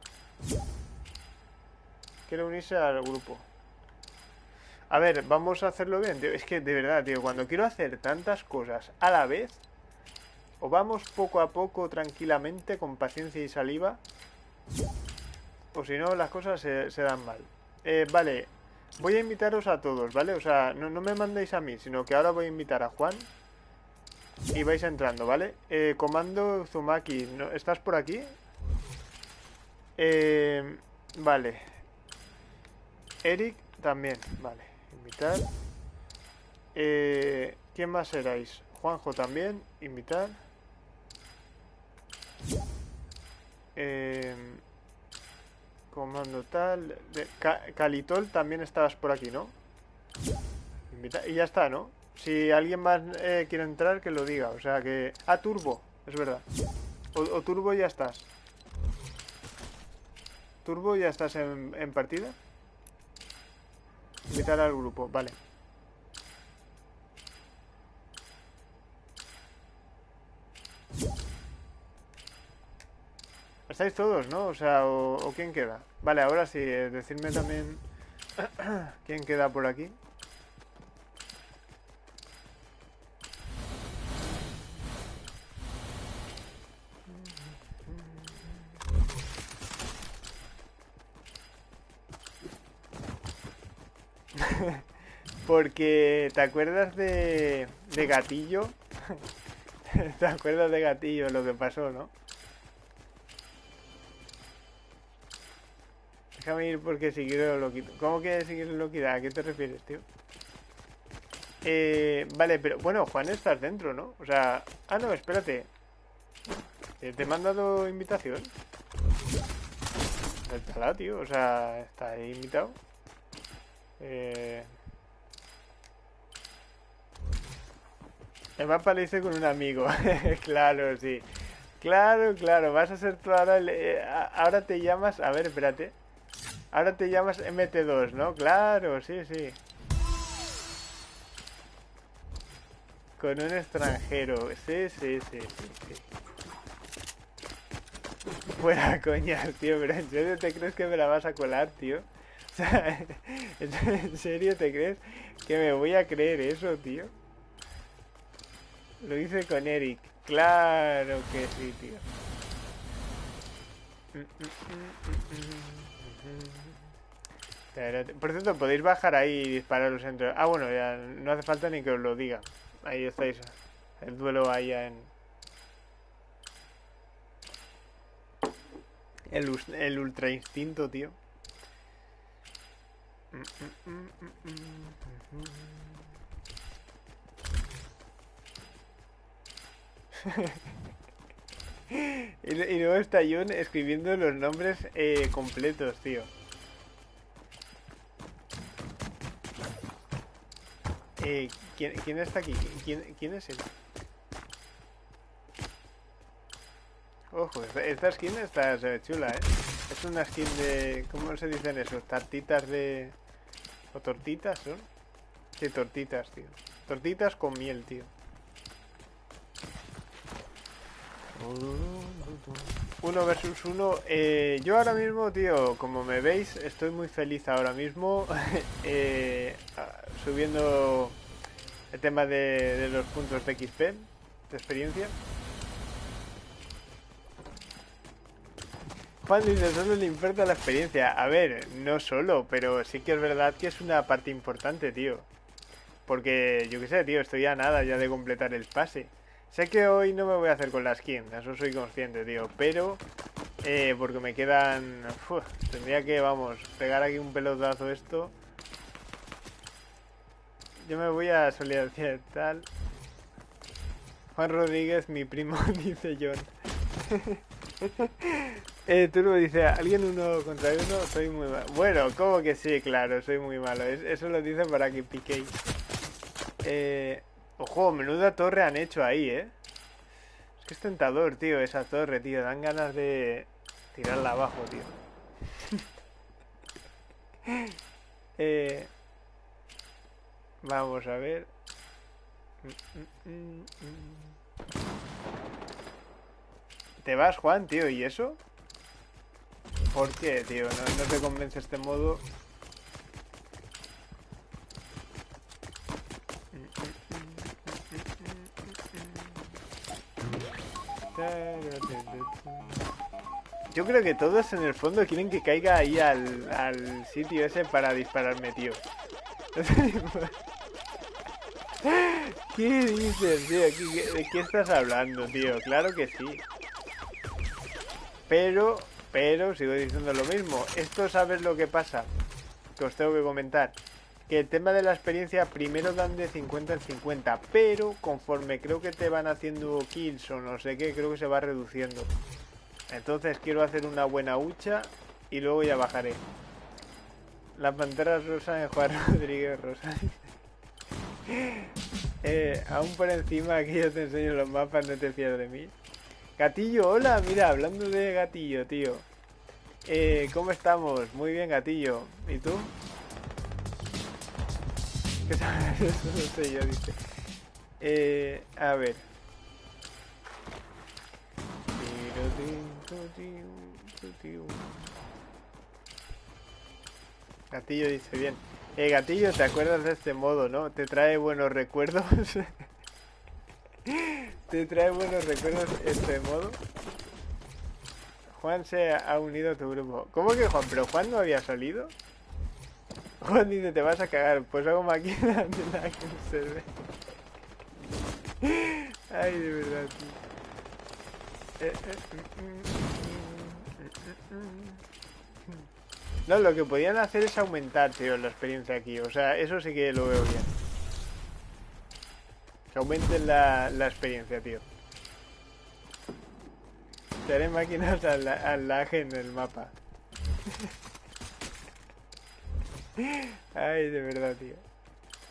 Quiero unirse al grupo. A ver, vamos a hacerlo bien. Es que, de verdad, tío, cuando quiero hacer tantas cosas a la vez o vamos poco a poco, tranquilamente, con paciencia y saliva. O si no, las cosas se, dan mal. Eh, vale, voy a invitaros a todos, ¿vale? O sea, no, me mandéis a mí, sino que ahora voy a invitar a Juan. Y vais entrando, ¿vale? Eh, comando Zumaki. ¿estás por aquí? Eh, vale. Eric también, vale. Invitar. Eh, ¿Quién más seráis? Juanjo también, invitar. Eh, comando tal. Calitol también estabas por aquí, ¿no? y ya está, ¿no? Si alguien más eh, quiere entrar, que lo diga. O sea que... Ah, Turbo, es verdad. O, Turbo ya estás. Turbo ya estás en, en partida. Invitar al grupo, vale. Estáis todos, ¿no? O sea, o, quién queda. Vale, ahora sí, eh, decirme también quién queda por aquí. Porque, ¿te acuerdas de, de Gatillo? ¿Te acuerdas de Gatillo lo que pasó, no? Déjame ir porque si quiero lo quito. ¿Cómo que seguir loquidad? ¿A qué te refieres, tío? Eh, vale, pero bueno, Juan, estás dentro, ¿no? O sea... Ah, no, espérate. Eh, ¿Te he mandado invitación? Está tío. O sea, está invitado. Eh... El mapa lo hice con un amigo. claro, sí. Claro, claro. Vas a ser tú ahora... Eh, ahora te llamas... A ver, espérate. Ahora te llamas MT2, ¿no? Claro, sí, sí. Con un extranjero. Sí, sí, sí, sí, Fuera coña, tío, pero ¿en serio te crees que me la vas a colar, tío? O sea, ¿en serio te crees que me voy a creer eso, tío? Lo hice con Eric. Claro que sí, tío. Por cierto, podéis bajar ahí y dispararos entre... Ah, bueno, ya no hace falta ni que os lo diga. Ahí estáis. El duelo ahí en... El, el ultra instinto, tío. y, luego está Jun escribiendo los nombres eh, completos, tío. Eh, ¿quién, está aquí? ¿Quién, es él? Ojo, esta, skin está chula, ¿eh? Es una skin de... ¿Cómo se dicen eso? Tartitas de... ¿O tortitas son? Sí, tortitas, tío. Tortitas con miel, tío. Uno versus uno. Eh, yo ahora mismo, tío, como me veis, estoy muy feliz ahora mismo. eh, subiendo el tema de, los puntos de XP, de experiencia. Juan dice, solo le importa la experiencia. A ver, no solo, pero sí que es verdad que es una parte importante, tío. Porque, yo qué sé, tío, estoy a nada ya de completar el pase. Sé que hoy no me voy a hacer con la skin, eso soy consciente, tío. Pero, eh, porque me quedan... tendría que, vamos, pegar aquí un pelotazo esto. Yo me voy a solidarizar tal. Juan Rodríguez, mi primo, dice John. eh, Turbo dice, ¿alguien uno contra uno? Soy muy malo. Bueno, como que sí, claro, soy muy malo. eso lo dice para que piquéis. Eh, ojo, menuda torre han hecho ahí, ¿eh? Es que es tentador, tío, esa torre, tío. Dan ganas de tirarla abajo, tío. eh... Vamos a ver. ¿Te vas, Juan, tío? ¿Y eso? ¿Por qué, tío? No, te convence este modo. Yo creo que todos en el fondo quieren que caiga ahí al, sitio ese para dispararme, tío. ¿Qué dices, tío? ¿De qué estás hablando, tío? Claro que sí. Pero, pero, sigo diciendo lo mismo. Esto, ¿sabes lo que pasa? Que os tengo que comentar. Que el tema de la experiencia primero dan de 50 en 50, pero conforme creo que te van haciendo kills o no sé qué, creo que se va reduciendo. Entonces quiero hacer una buena hucha y luego ya bajaré. La pantera rosa en Juan Rodríguez Rosa. eh, aún por encima aquí yo te enseño los mapas, no te fías de mí. Gatillo, hola, mira, hablando de gatillo, tío. Eh, ¿cómo estamos? Muy bien, gatillo. ¿Y tú? No sé. Eh, a ver. Gatillo dice bien. Eh, Gatillo, ¿te acuerdas de este modo, no? ¿Te trae buenos recuerdos? ¿Te trae buenos recuerdos este modo? Juan se ha unido a tu grupo. ¿Cómo que Juan? ¿Pero Juan no había salido? Juan dice, te vas a cagar. Pues hago máquina de la que se ve. Ay, de verdad, tío. No, lo que podían hacer es aumentar, tío, la experiencia aquí. O sea, eso sí que lo veo bien. Que aumenten la, la experiencia, tío. Te haré máquinas al, al lag en el mapa. Ay, de verdad, tío.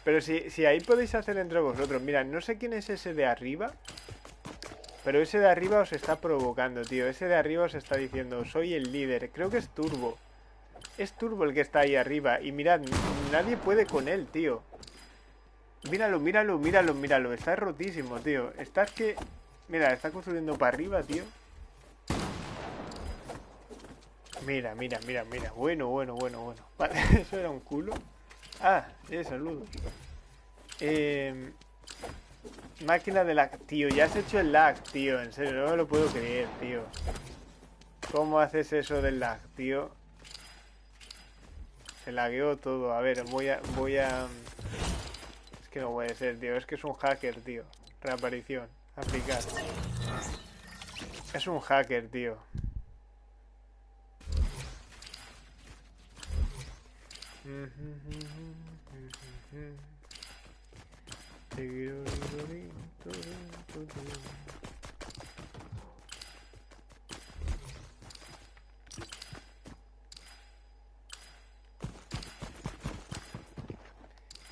Pero si, si ahí podéis hacer entre vosotros. Mira, no sé quién es ese de arriba. Pero ese de arriba os está provocando, tío. Ese de arriba os está diciendo, soy el líder. Creo que es Turbo. Es Turbo el que está ahí arriba. Y mirad, nadie puede con él, tío. Míralo, míralo, míralo, míralo. Está rotísimo, tío. Estás que... Mira, está construyendo para arriba, tío. Mira, mira, mira, mira. Bueno, bueno, bueno, bueno. Vale, eso era un culo. Ah, eh, saludos. Eh, máquina de lag. Tío, ya has hecho el lag, tío. En serio, no me lo puedo creer, tío. ¿Cómo haces eso del lag, tío? Se lagueó todo. A ver, voy a... Voy a... Es que no puede ser, tío. Es que es un hacker, tío. Reaparición. Aplicar. Es un hacker, tío.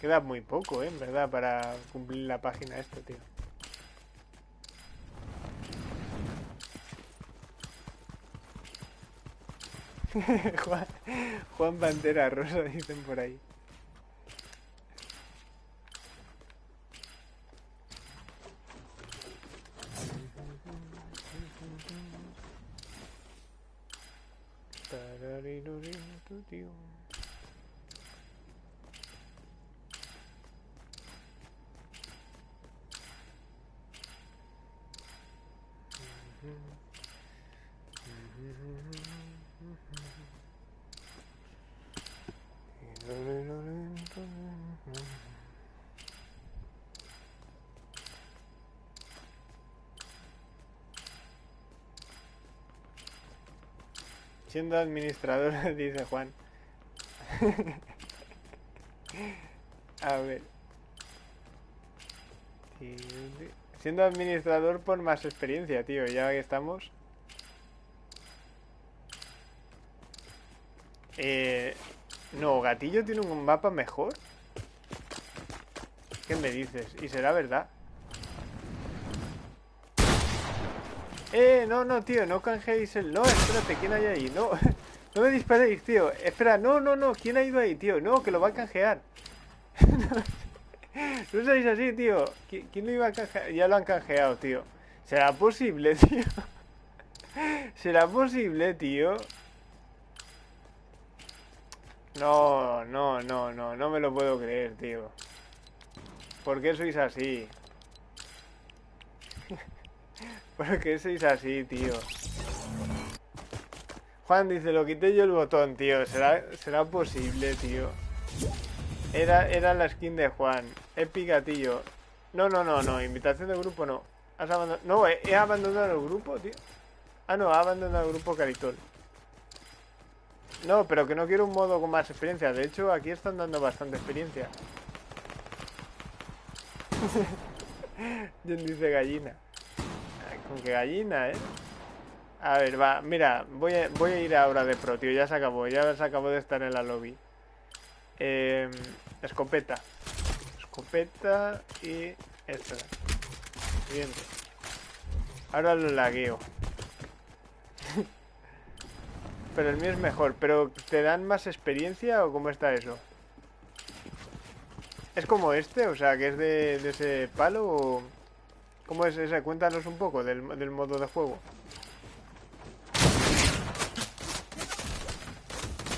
Queda muy poco, ¿eh? En verdad, para cumplir la página esta, tío. Juan, Juan Bandera Rosa, dicen por ahí. Siendo administrador, dice Juan. A ver. Siendo administrador por más experiencia, tío. Ya que estamos. Eh, no, Gatillo tiene un mapa mejor. ¿Qué me dices? ¿Y será verdad? Eh, no, no, tío, no canjeéis el... No, espérate, ¿quién hay ahí? No, no me disparéis, tío. Espera, no, no, no, ¿quién ha ido ahí, tío? No, que lo va a canjear. no seáis así, tío. ¿Quién lo iba a canjear? Ya lo han canjeado, tío. ¿Será posible, tío? ¿Será posible, tío? No, no, no, no, no me lo puedo creer, tío. ¿Por qué sois así? ¿Por qué sois así, tío? Juan dice, lo quité yo el botón, tío. ¿Será, será posible, tío? Era, era la skin de Juan. Épica, tío. No, no, no, no. Invitación de grupo no. Has abandonado... No, he, abandonado el grupo, tío. Ah, no, ha abandonado el grupo Caritol. No, pero que no quiero un modo con más experiencia. De hecho, aquí están dando bastante experiencia. ¿Quién dice gallina? Con que gallina, ¿eh? A ver, va, mira, voy a, voy a ir ahora de pro, tío. Ya se acabó, ya se acabó de estar en la lobby. Eh, escopeta. Escopeta y esta. Siguiente. Ahora lo lagueo. Pero el mío es mejor. ¿Pero te dan más experiencia o cómo está eso? ¿Es como este? O sea, que es de, de ese palo o... ¿Cómo es ese? Cuéntanos un poco del, del modo de juego.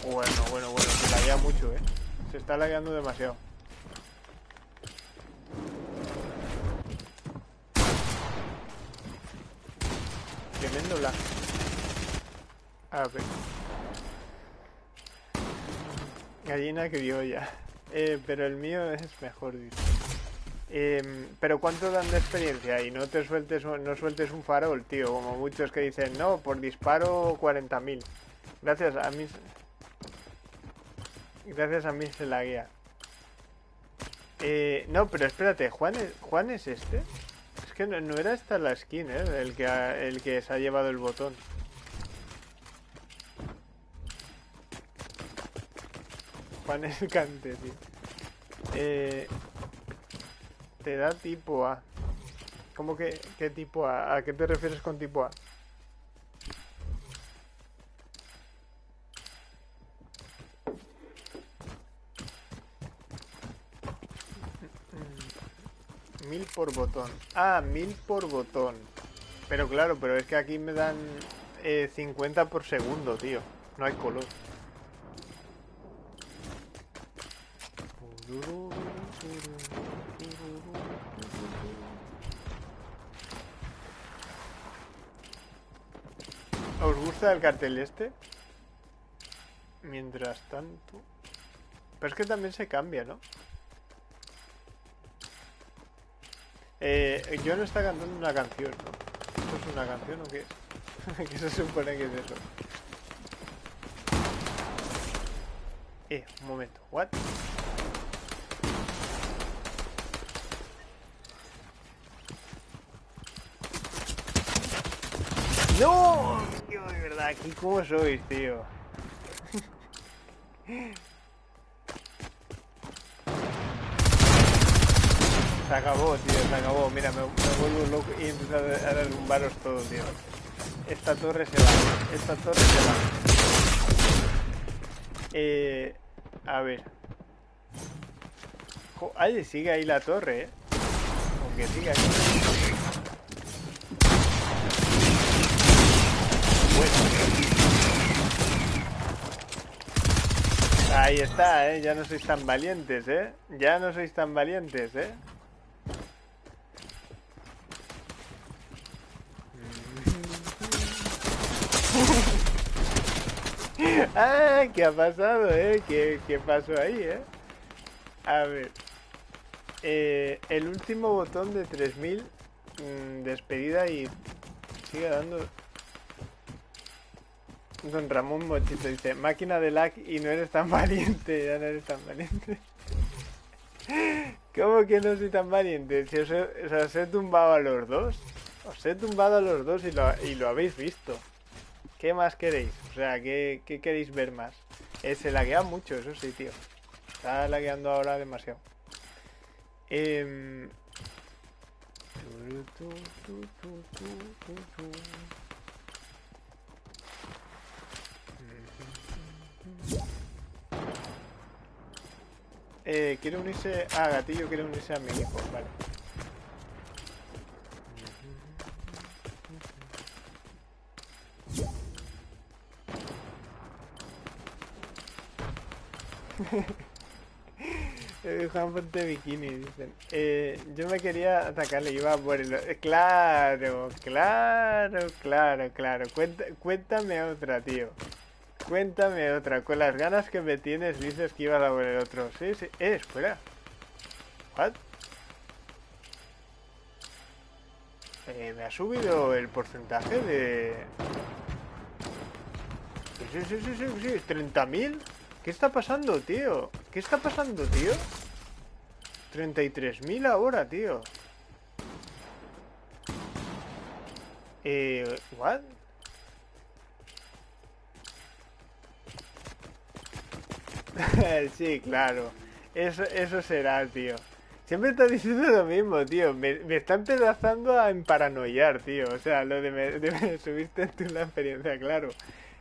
Bueno, bueno, bueno, se laguea mucho, ¿eh? Se está lagueando demasiado. Tremendo lag. A ver. Gallina criolla. Eh, pero el mío es mejor, dice. Em, pero ¿cuánto dan de experiencia? Y no te sueltes, no sueltes un farol, tío. Como muchos que dicen, no, por disparo 40.000. Gracias a mí... Gracias a mí se la guía. Eh, no, pero espérate, ¿Juan es, ¿Juan es este? Es que no, era esta la skin, ¿eh? El que, el que se ha llevado el botón. Juan es cante, tío. Eh, te da tipo A. ¿Cómo que qué tipo A? ¿A qué te refieres con tipo A? Mil por botón. Ah, mil por botón. Pero claro, pero es que aquí me dan eh, 50 por segundo, tío. No hay color. ¿Os gusta el cartel este? Mientras tanto... Pero es que también se cambia, ¿no? Eh, no está cantando una canción, ¿no? ¿Esto es una canción o qué es? ¿Qué se supone que es eso? Eh, un momento. ¿What? ¡No! Aquí cómo sois, tío. Se acabó, tío, se acabó. Mira, me, vuelvo loco y empiezo a, derrumbaros todo, tío. Esta torre se va. Esta torre se va. Eh, a ver. Ay, sigue ahí la torre, eh. Aunque sigue ahí. Bueno. Ahí está, eh. Ya no sois tan valientes, eh. Ya no sois tan valientes, eh. ah, ¿qué ha pasado, eh? ¿Qué, qué pasó ahí, eh? A ver. Eh, el último botón de 3000 mm, despedida y sigue dando. Don Ramón Mochito dice: Máquina de lag y no eres tan valiente. Ya no eres tan valiente. ¿Cómo que no soy tan valiente? Si os he, os he tumbado a los dos. Os he tumbado a los dos y lo, y lo habéis visto. ¿Qué más queréis? O sea, ¿qué, qué queréis ver más? Eh, se laguea mucho, eso sí, tío. Está lagueando ahora demasiado. Em, Eh, quiere unirse... Ah, Gatillo quiere unirse a mi hijo, vale. Juan Ponte Bikini, dicen. Eh, yo me quería atacarle, iba por el... eh, Claro, claro, claro, claro. Cuenta- cuéntame otra, tío. Cuéntame otra. Con las ganas que me tienes dices que ibas a el otro. Sí, sí. Eh, espera. What? Eh, me ha subido el porcentaje de... Sí, sí, sí, sí, sí. ¿30.000? ¿Qué está pasando, tío? ¿Qué está pasando, tío? 33.000 ahora, tío. Eh, ¿what? sí, claro. Eso, eso será, tío. Siempre está diciendo lo mismo, tío. Me, me está empezando a emparanoiar, tío. O sea, lo de, me, de subiste tú la experiencia, claro.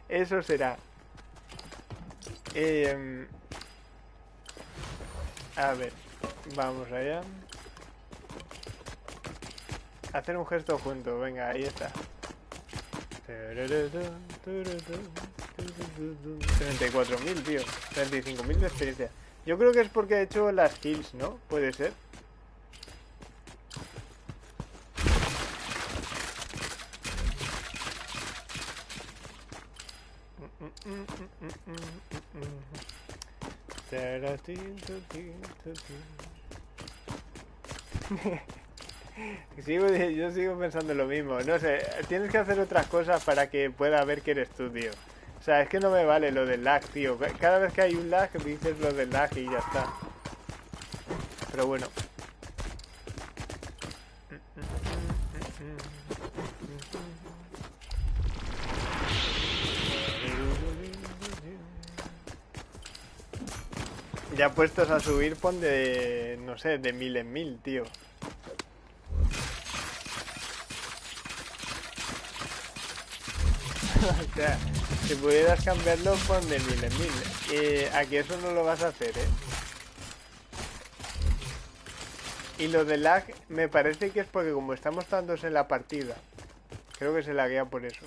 Eso será. Eh, a ver, vamos allá. Hacer un gesto junto, venga, ahí está. 34.000, tío. 35.000 de experiencia. Yo creo que es porque he hecho las kills, ¿no? Puede ser. Sigo, yo sigo pensando lo mismo. No sé, tienes que hacer otras cosas para que pueda ver que eres tú, tío. O sea, es que no me vale lo del lag, tío. Cada vez que hay un lag dices lo del lag y ya está. Pero bueno. Ya puestos a subir, pon de, no sé, de mil en mil, tío. o sea, si pudieras cambiarlo, pon de mil en mil. Eh, aquí eso no lo vas a hacer, ¿eh? Y lo de lag me parece que es porque como estamos tantos en la partida, creo que se laguea por eso.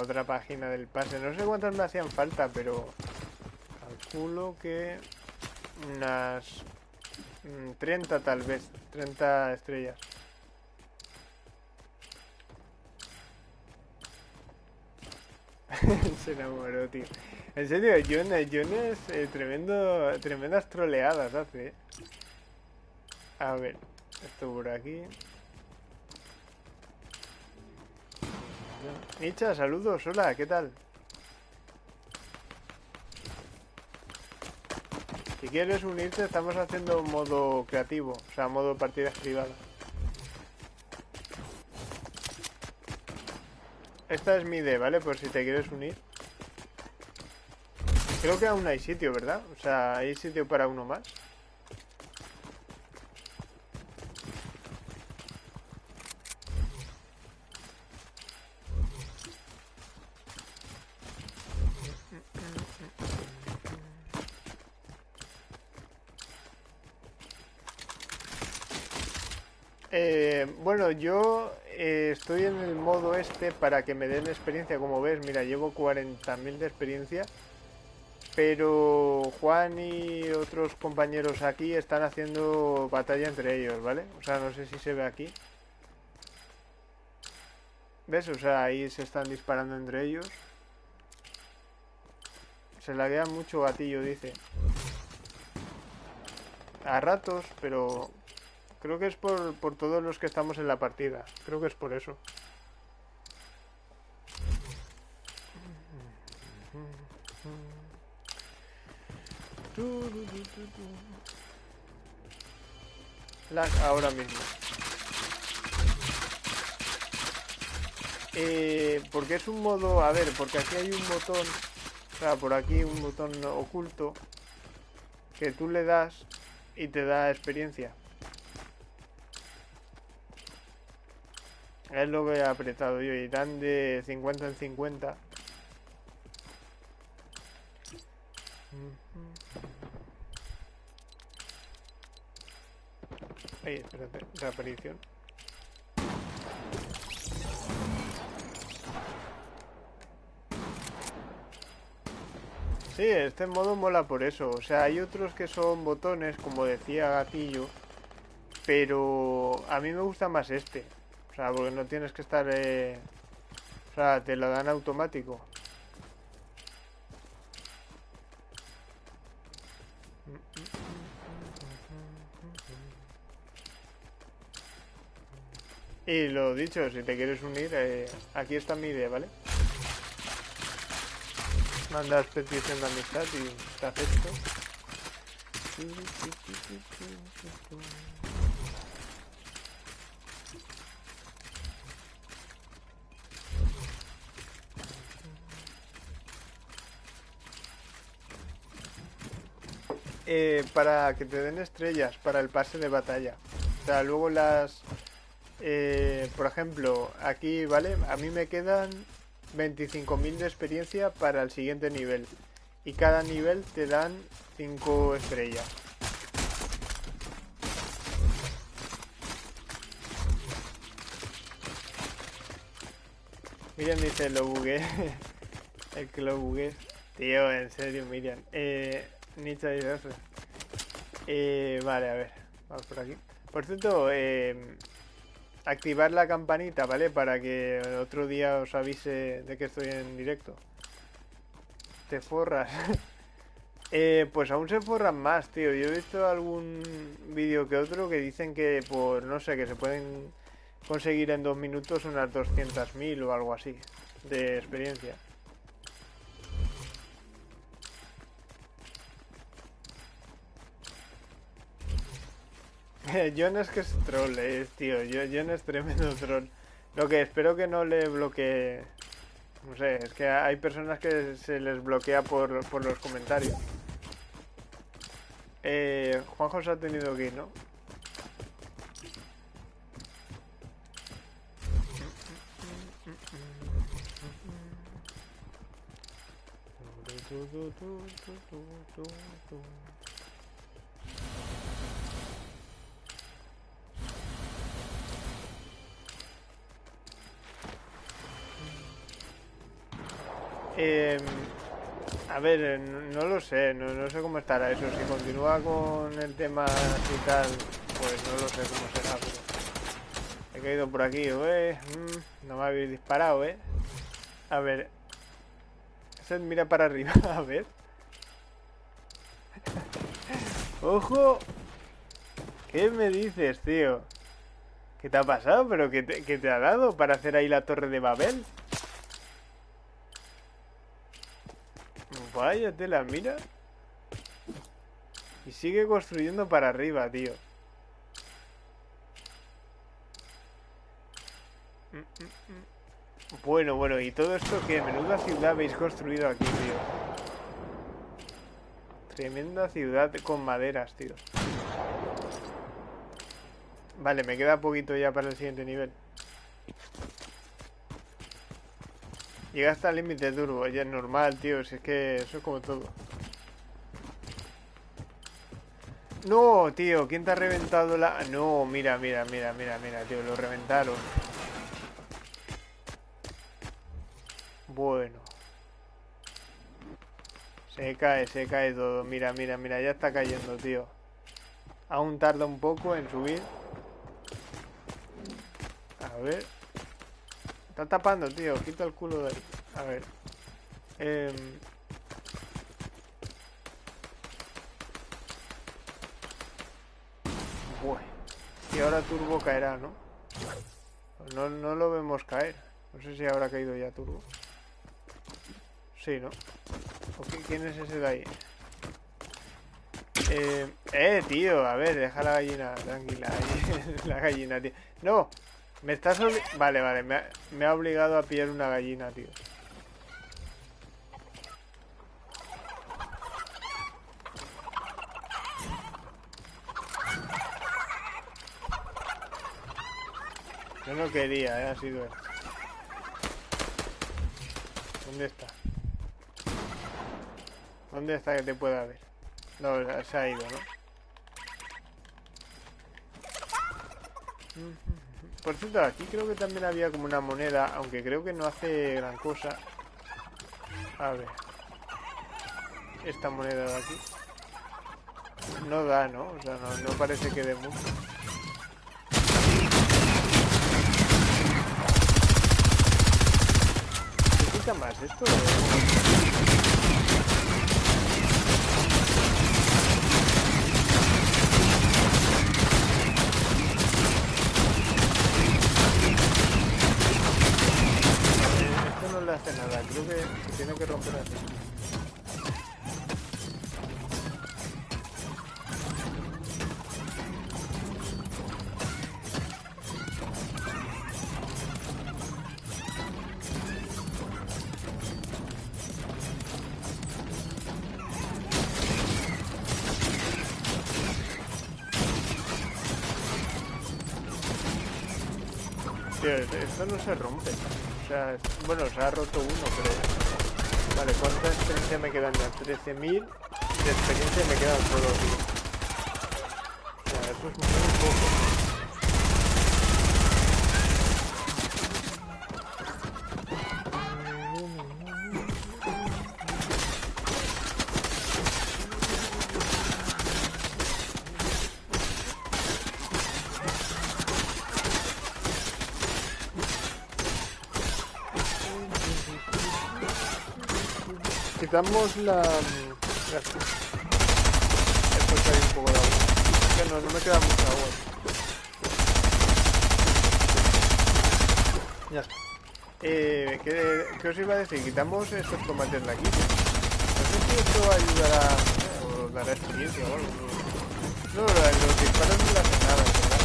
otra página del pase. No sé cuántas me hacían falta, pero calculo que unas 30 mm, tal vez, 30 estrellas. Se enamoró, tío. En serio, Jonas, Jonas eh, tremendo, tremendas troleadas hace. Eh. A ver, esto por aquí. Micha, saludos, hola, ¿qué tal? Si quieres unirte, estamos haciendo modo creativo, o sea, modo partidas privadas. Esta es mi idea, ¿vale? Por si te quieres unir. Creo que aún hay sitio, ¿verdad? O sea, hay sitio para uno más. Bueno, yo eh, estoy en el modo este para que me den experiencia, como ves, mira, llevo 40.000 de experiencia, pero Juan y otros compañeros aquí están haciendo batalla entre ellos, ¿vale? O sea, no sé si se ve aquí. ¿Ves? O sea, ahí se están disparando entre ellos. Se laguea mucho gatillo, dice. A ratos, pero Creo que es por, por todos los que estamos en la partida. Creo que es por eso. Lag ahora mismo. Eh, porque es un modo... A ver, porque aquí hay un botón... O sea, por aquí un botón oculto que tú le das y te da experiencia. Es lo que he apretado yo y dan de 50 en 50. Ahí, espérate, reaparición. Sí, este modo mola por eso. O sea, hay otros que son botones, como decía Gatillo, pero a mí me gusta más este. Porque no tienes que estar... Eh... Te lo dan automático. Y lo dicho, si te quieres unir, eh, aquí está mi idea, ¿vale? Mandas petición de amistad y te acepto. Eh, para que te den estrellas para el pase de batalla. O sea, luego las... Eh, por ejemplo, aquí, ¿vale? A mí me quedan 25.000 de experiencia para el siguiente nivel. Y cada nivel te dan 5 estrellas. Miriam dice, lo bugué. el que lo bugué. Tío, en serio, Miriam. Eh, Nietzsche dice eso. Eh, vale, a ver. Vamos por aquí. Por cierto, eh, activar la campanita, ¿vale? Para que otro día os avise de que estoy en directo. Te forras. eh, pues aún se forran más, tío. Yo he visto algún vídeo que otro que dicen que por, no sé, que se pueden conseguir en dos minutos unas 200.000 o algo así de experiencia. John es que es troll, eh, tío. John es tremendo troll. Lo que espero que no le bloquee... No sé, es que hay personas que se les bloquea por, los comentarios. Eh, Juanjo se ha tenido que ir, ¿no? Eh, a ver, no lo sé, no, sé cómo estará eso. Si continúa con el tema y tal, pues no lo sé cómo será. He caído por aquí, ¿eh? no me habéis disparado, ¿eh? A ver. mira para arriba, a ver. ¡Ojo! ¿Qué me dices, tío? ¿Qué te ha pasado? ¿Pero qué te ha dado para hacer ahí la torre de Babel? Vaya tela, mira. Y sigue construyendo para arriba, tío. Bueno, bueno, ¿y todo esto qué? Menuda ciudad habéis construido aquí, tío. Tremenda ciudad con maderas, tío. Vale, me queda poquito ya para el siguiente nivel. Llega hasta el límite turbo, ya es normal, tío, si es que eso es como todo. No, tío, ¿quién te ha reventado la...? No, mira, mira, mira, mira, mira, tío, lo reventaron. Bueno. Se cae, se cae todo. Mira, mira, mira, ya está cayendo, tío. Aún tarda un poco en subir. A ver. Está tapando, tío. Quita el culo de ahí. A ver. Eh... Bueno. Y ahora Turbo caerá, ¿no? ¿no? No lo vemos caer. No sé si habrá caído ya Turbo. Sí, ¿no? ¿Quién es ese de ahí? Eh, eh, tío, a ver, deja la gallina, tranquila, la gallina, tío. No, me estás Vale, vale, me ha, obligado a pillar una gallina, tío. Yo no quería, eh, ha sido él. ¿Dónde está? ¿Dónde está que te pueda ver? No, se ha ido, ¿no? Por cierto, aquí creo que también había como una moneda, aunque creo que no hace gran cosa. A ver. Esta moneda de aquí. No da, ¿no? O sea, no, parece que dé mucho. ¿Qué quita más esto? Creo que, tiene que romper así. Tío, esto no se rompe. O sea, bueno, se ha roto uno, pero... Vale, ¿cuánta experiencia me quedan ya? 13.000 de experiencia me quedan solo, tío. Ya, eso es muy poco. Quitamos la... Esto está ahí un poco de agua. Que no, no me queda mucha agua. Ya está. Eh, ¿qué, ¿qué, os iba a decir? Quitamos estos tomates de aquí. No sé si esto ayudará o dará experiencia o algo. No, los disparos no le hacen nada, ¿verdad?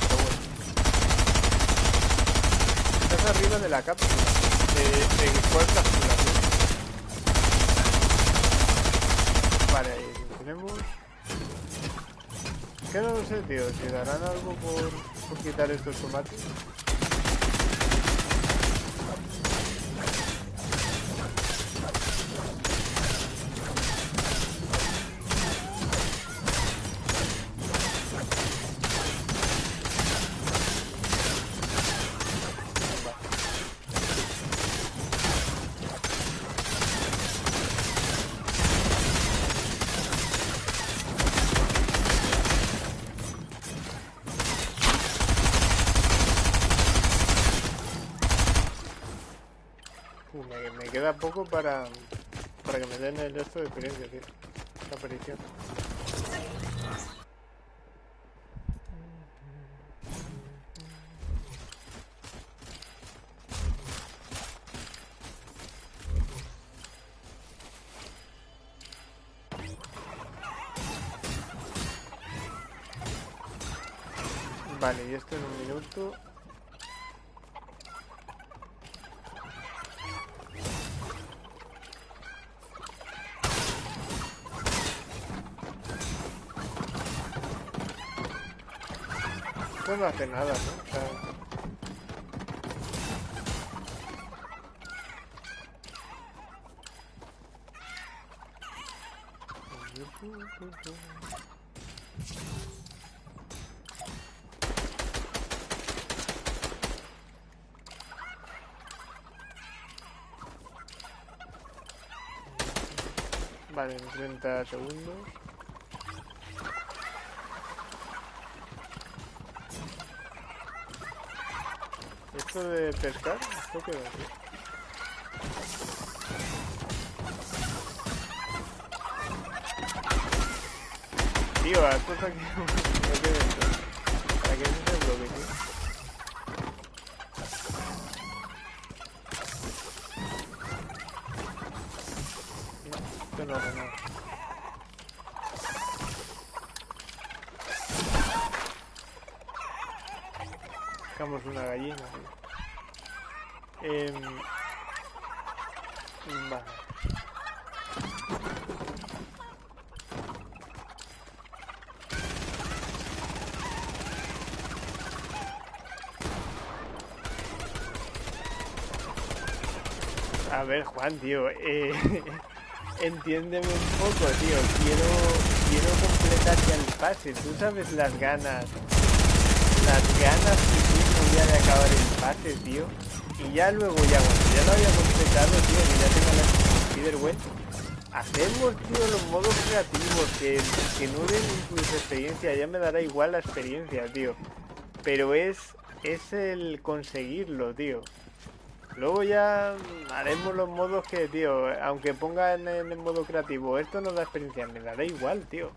Pero bueno. Estás arriba de la cápsula. ¿De, de cuál cápsula? Vale, ahí tenemos. Que no lo sé, tío. Si darán algo por, por quitar estos tomates. Queda poco para, para que me den el resto de experiencia, tío. Esta aparición. No hace nada, ¿no? Vale, en 30 segundos. De pescar? ¿Esto qué va Tío, esto está aquí. ¿Para qué es bloque, tío? No, no nada. Sacamos una gallina. Eh, vale. A ver, Juan, tío, eh, entiéndeme un poco, tío. Quiero, quiero completar ya el pase. Tú sabes las ganas, las ganas que tengo ya de acabar el pase, tío. Y ya luego, ya cuando ya lo había completado, tío, que ya tengo la Spiderweb, hacemos, tío, los modos creativos, que, que no den incluso experiencia, ya me dará igual la experiencia, tío. Pero es, es el conseguirlo, tío. Luego ya haremos los modos que, tío, aunque ponga en, el modo creativo, esto no da experiencia, me dará igual, tío.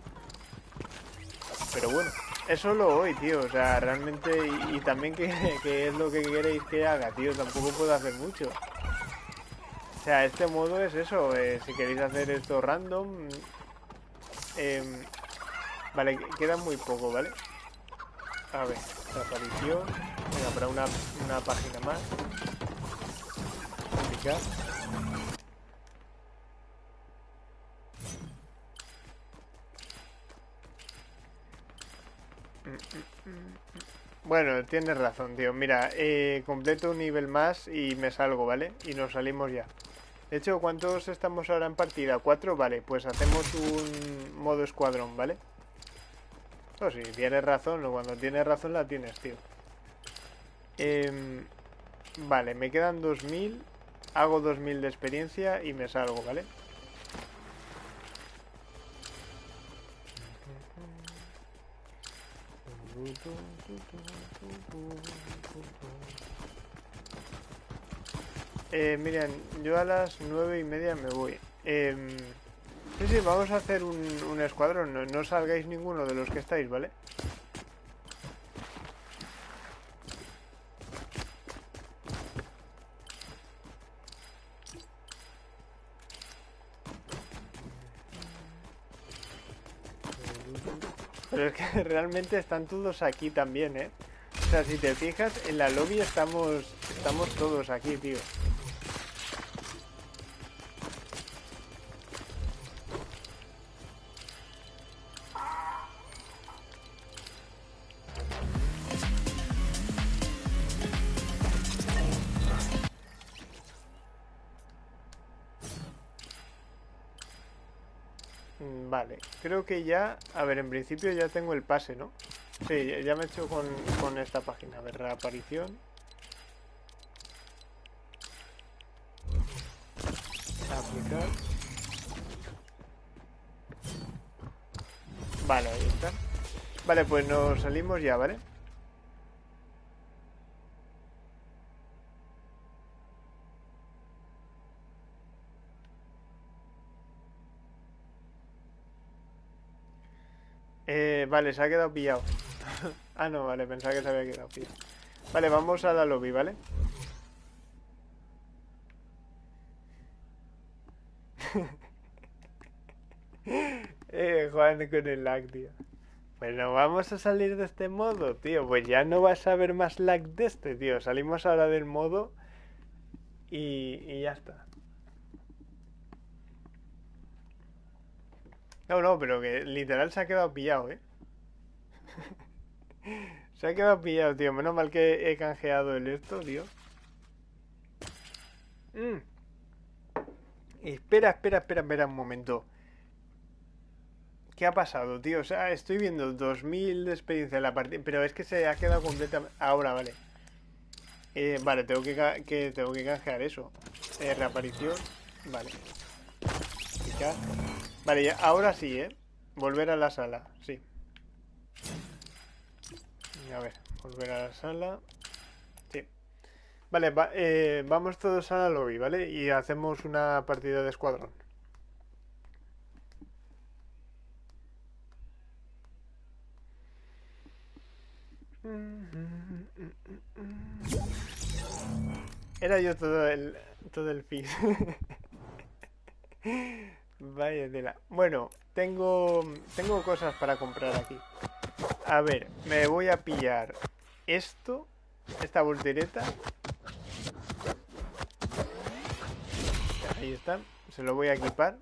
Pero bueno. Es solo hoy, tío, o sea, realmente, y, también que, es lo que queréis que haga, tío, tampoco puedo hacer mucho. O sea, este modo es eso, eh, si queréis hacer esto random... Em, vale, queda muy poco, ¿vale? A ver, aparición... Venga, para una, una página más. Bueno, tienes razón, tío. Mira, eh, completo un nivel más y me salgo, ¿vale? Y nos salimos ya. De hecho, ¿cuántos estamos ahora en partida? ¿Cuatro? Vale, pues hacemos un modo escuadrón, ¿vale? Pues sí, tienes razón, cuando tienes razón la tienes, tío. Em, vale, me quedan 2000, hago 2000 de experiencia y me salgo, ¿vale? Eh, miren, yo a las nueve y media me voy. Eh, sí, sí, vamos a hacer un, escuadrón. No salgáis ninguno de los que estáis, ¿vale? Pero es que realmente están todos aquí también, ¿eh? O sea, si te fijas, en la lobby estamos, estamos todos aquí, tío. Vale, creo que ya... A ver, en principio ya tengo el pase, ¿no? Sí, ya me he hecho con, con esta página. A ver, reaparición. Aplicar. Vale, ahí está. Vale, pues nos salimos ya, ¿vale? Eh, vale, se ha quedado pillado. ah, no, vale, pensaba que se había quedado pillado. Vale, vamos a la lobby, ¿vale? eh, Juan con el lag, tío. Bueno, vamos a salir de este modo, tío. Pues ya no vas a ver más lag de este, tío. Salimos ahora del modo y, y ya está. No, no, pero que literal se ha quedado pillado, ¿eh? se ha quedado pillado, tío. Menos mal que he canjeado el esto, tío. Mm. Espera, espera, espera, espera un momento. ¿Qué ha pasado, tío? O sea, estoy viendo 2000 de experiencia en la partida, pero es que se ha quedado completamente... Ahora, vale. Eh, vale, tengo que, tengo que canjear eso. Eh, reaparición. Vale. Vale, ahora sí, ¿eh? Volver a la sala, sí. A ver, volver a la sala. Sí. Vale, eh, vamos todos a la lobby, ¿vale? Y hacemos una partida de escuadrón. Era yo todo el todo el fin. Vaya tela. Bueno, tengo, tengo cosas para comprar aquí. A ver, me voy a pillar esto, esta voltereta. Ahí está, se lo voy a equipar.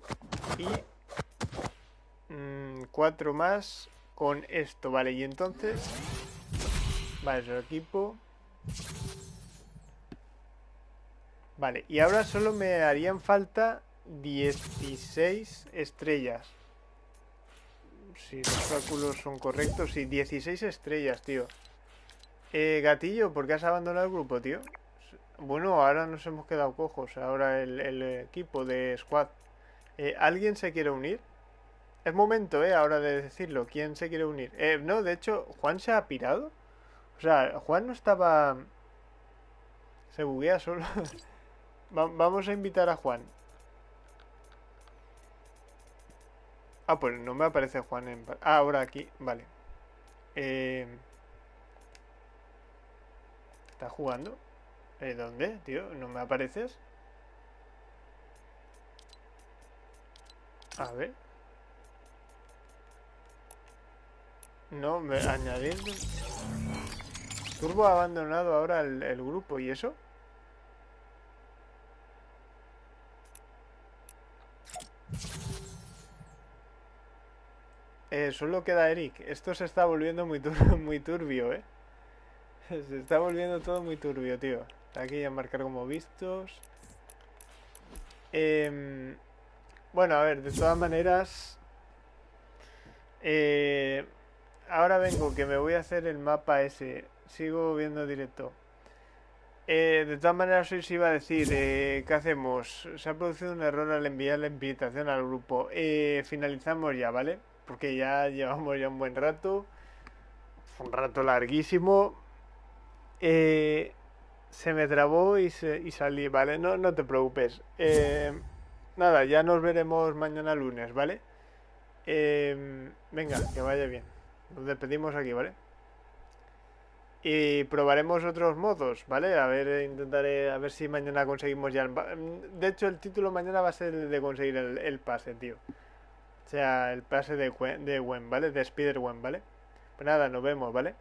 Y mm, cuatro más con esto, vale. Y entonces, vale, se lo equipo. Vale, y ahora solo me harían falta 16 estrellas. Si los cálculos son correctos, sí, 16 estrellas, tío. Eh, gatillo, ¿por qué has abandonado el grupo, tío? Bueno, ahora nos hemos quedado cojos. Ahora el, equipo de squad. Eh, ¿Alguien se quiere unir? Es momento, eh, ahora de decirlo. ¿Quién se quiere unir? Eh, no, de hecho, ¿Juan se ha pirado? O sea, Juan no estaba... Se buguea solo. vamos a invitar a Juan. Ah, pues no me aparece Juan en... Ah, ahora aquí, vale. Eh... ¿Estás jugando? ¿Eh, ¿Dónde, tío? ¿No me apareces? A ver. No, me añadir... Turbo ha abandonado ahora el, el grupo, ¿y eso? Eh, solo queda Eric. Esto se está volviendo muy, turbio, ¿eh? Se está volviendo todo muy turbio, tío. Aquí ya marcar como vistos. Em, bueno, a ver, de todas maneras... eh, ahora vengo, que me voy a hacer el mapa ese. Sigo viendo directo. Eh, de todas maneras, hoy iba a decir, eh, ¿qué hacemos? Se ha producido un error al enviar la invitación al grupo. Eh, finalizamos ya, ¿vale? Porque ya llevamos ya un buen rato. Un rato larguísimo. Eh, se me trabó y, se- y salí, ¿vale? No, no te preocupes. Eh, nada, ya nos veremos mañana lunes, ¿vale? Eh, venga, que vaya bien. Nos despedimos aquí, ¿vale? Y probaremos otros modos, ¿vale? A ver, intentaré, a ver si mañana conseguimos ya el... pa- De hecho, el título mañana va a ser el de conseguir el, el pase, tío. O sea, el pase de, de Gwen, ¿vale? De Spider-Gwen, ¿vale? Pues nada, nos vemos, ¿vale?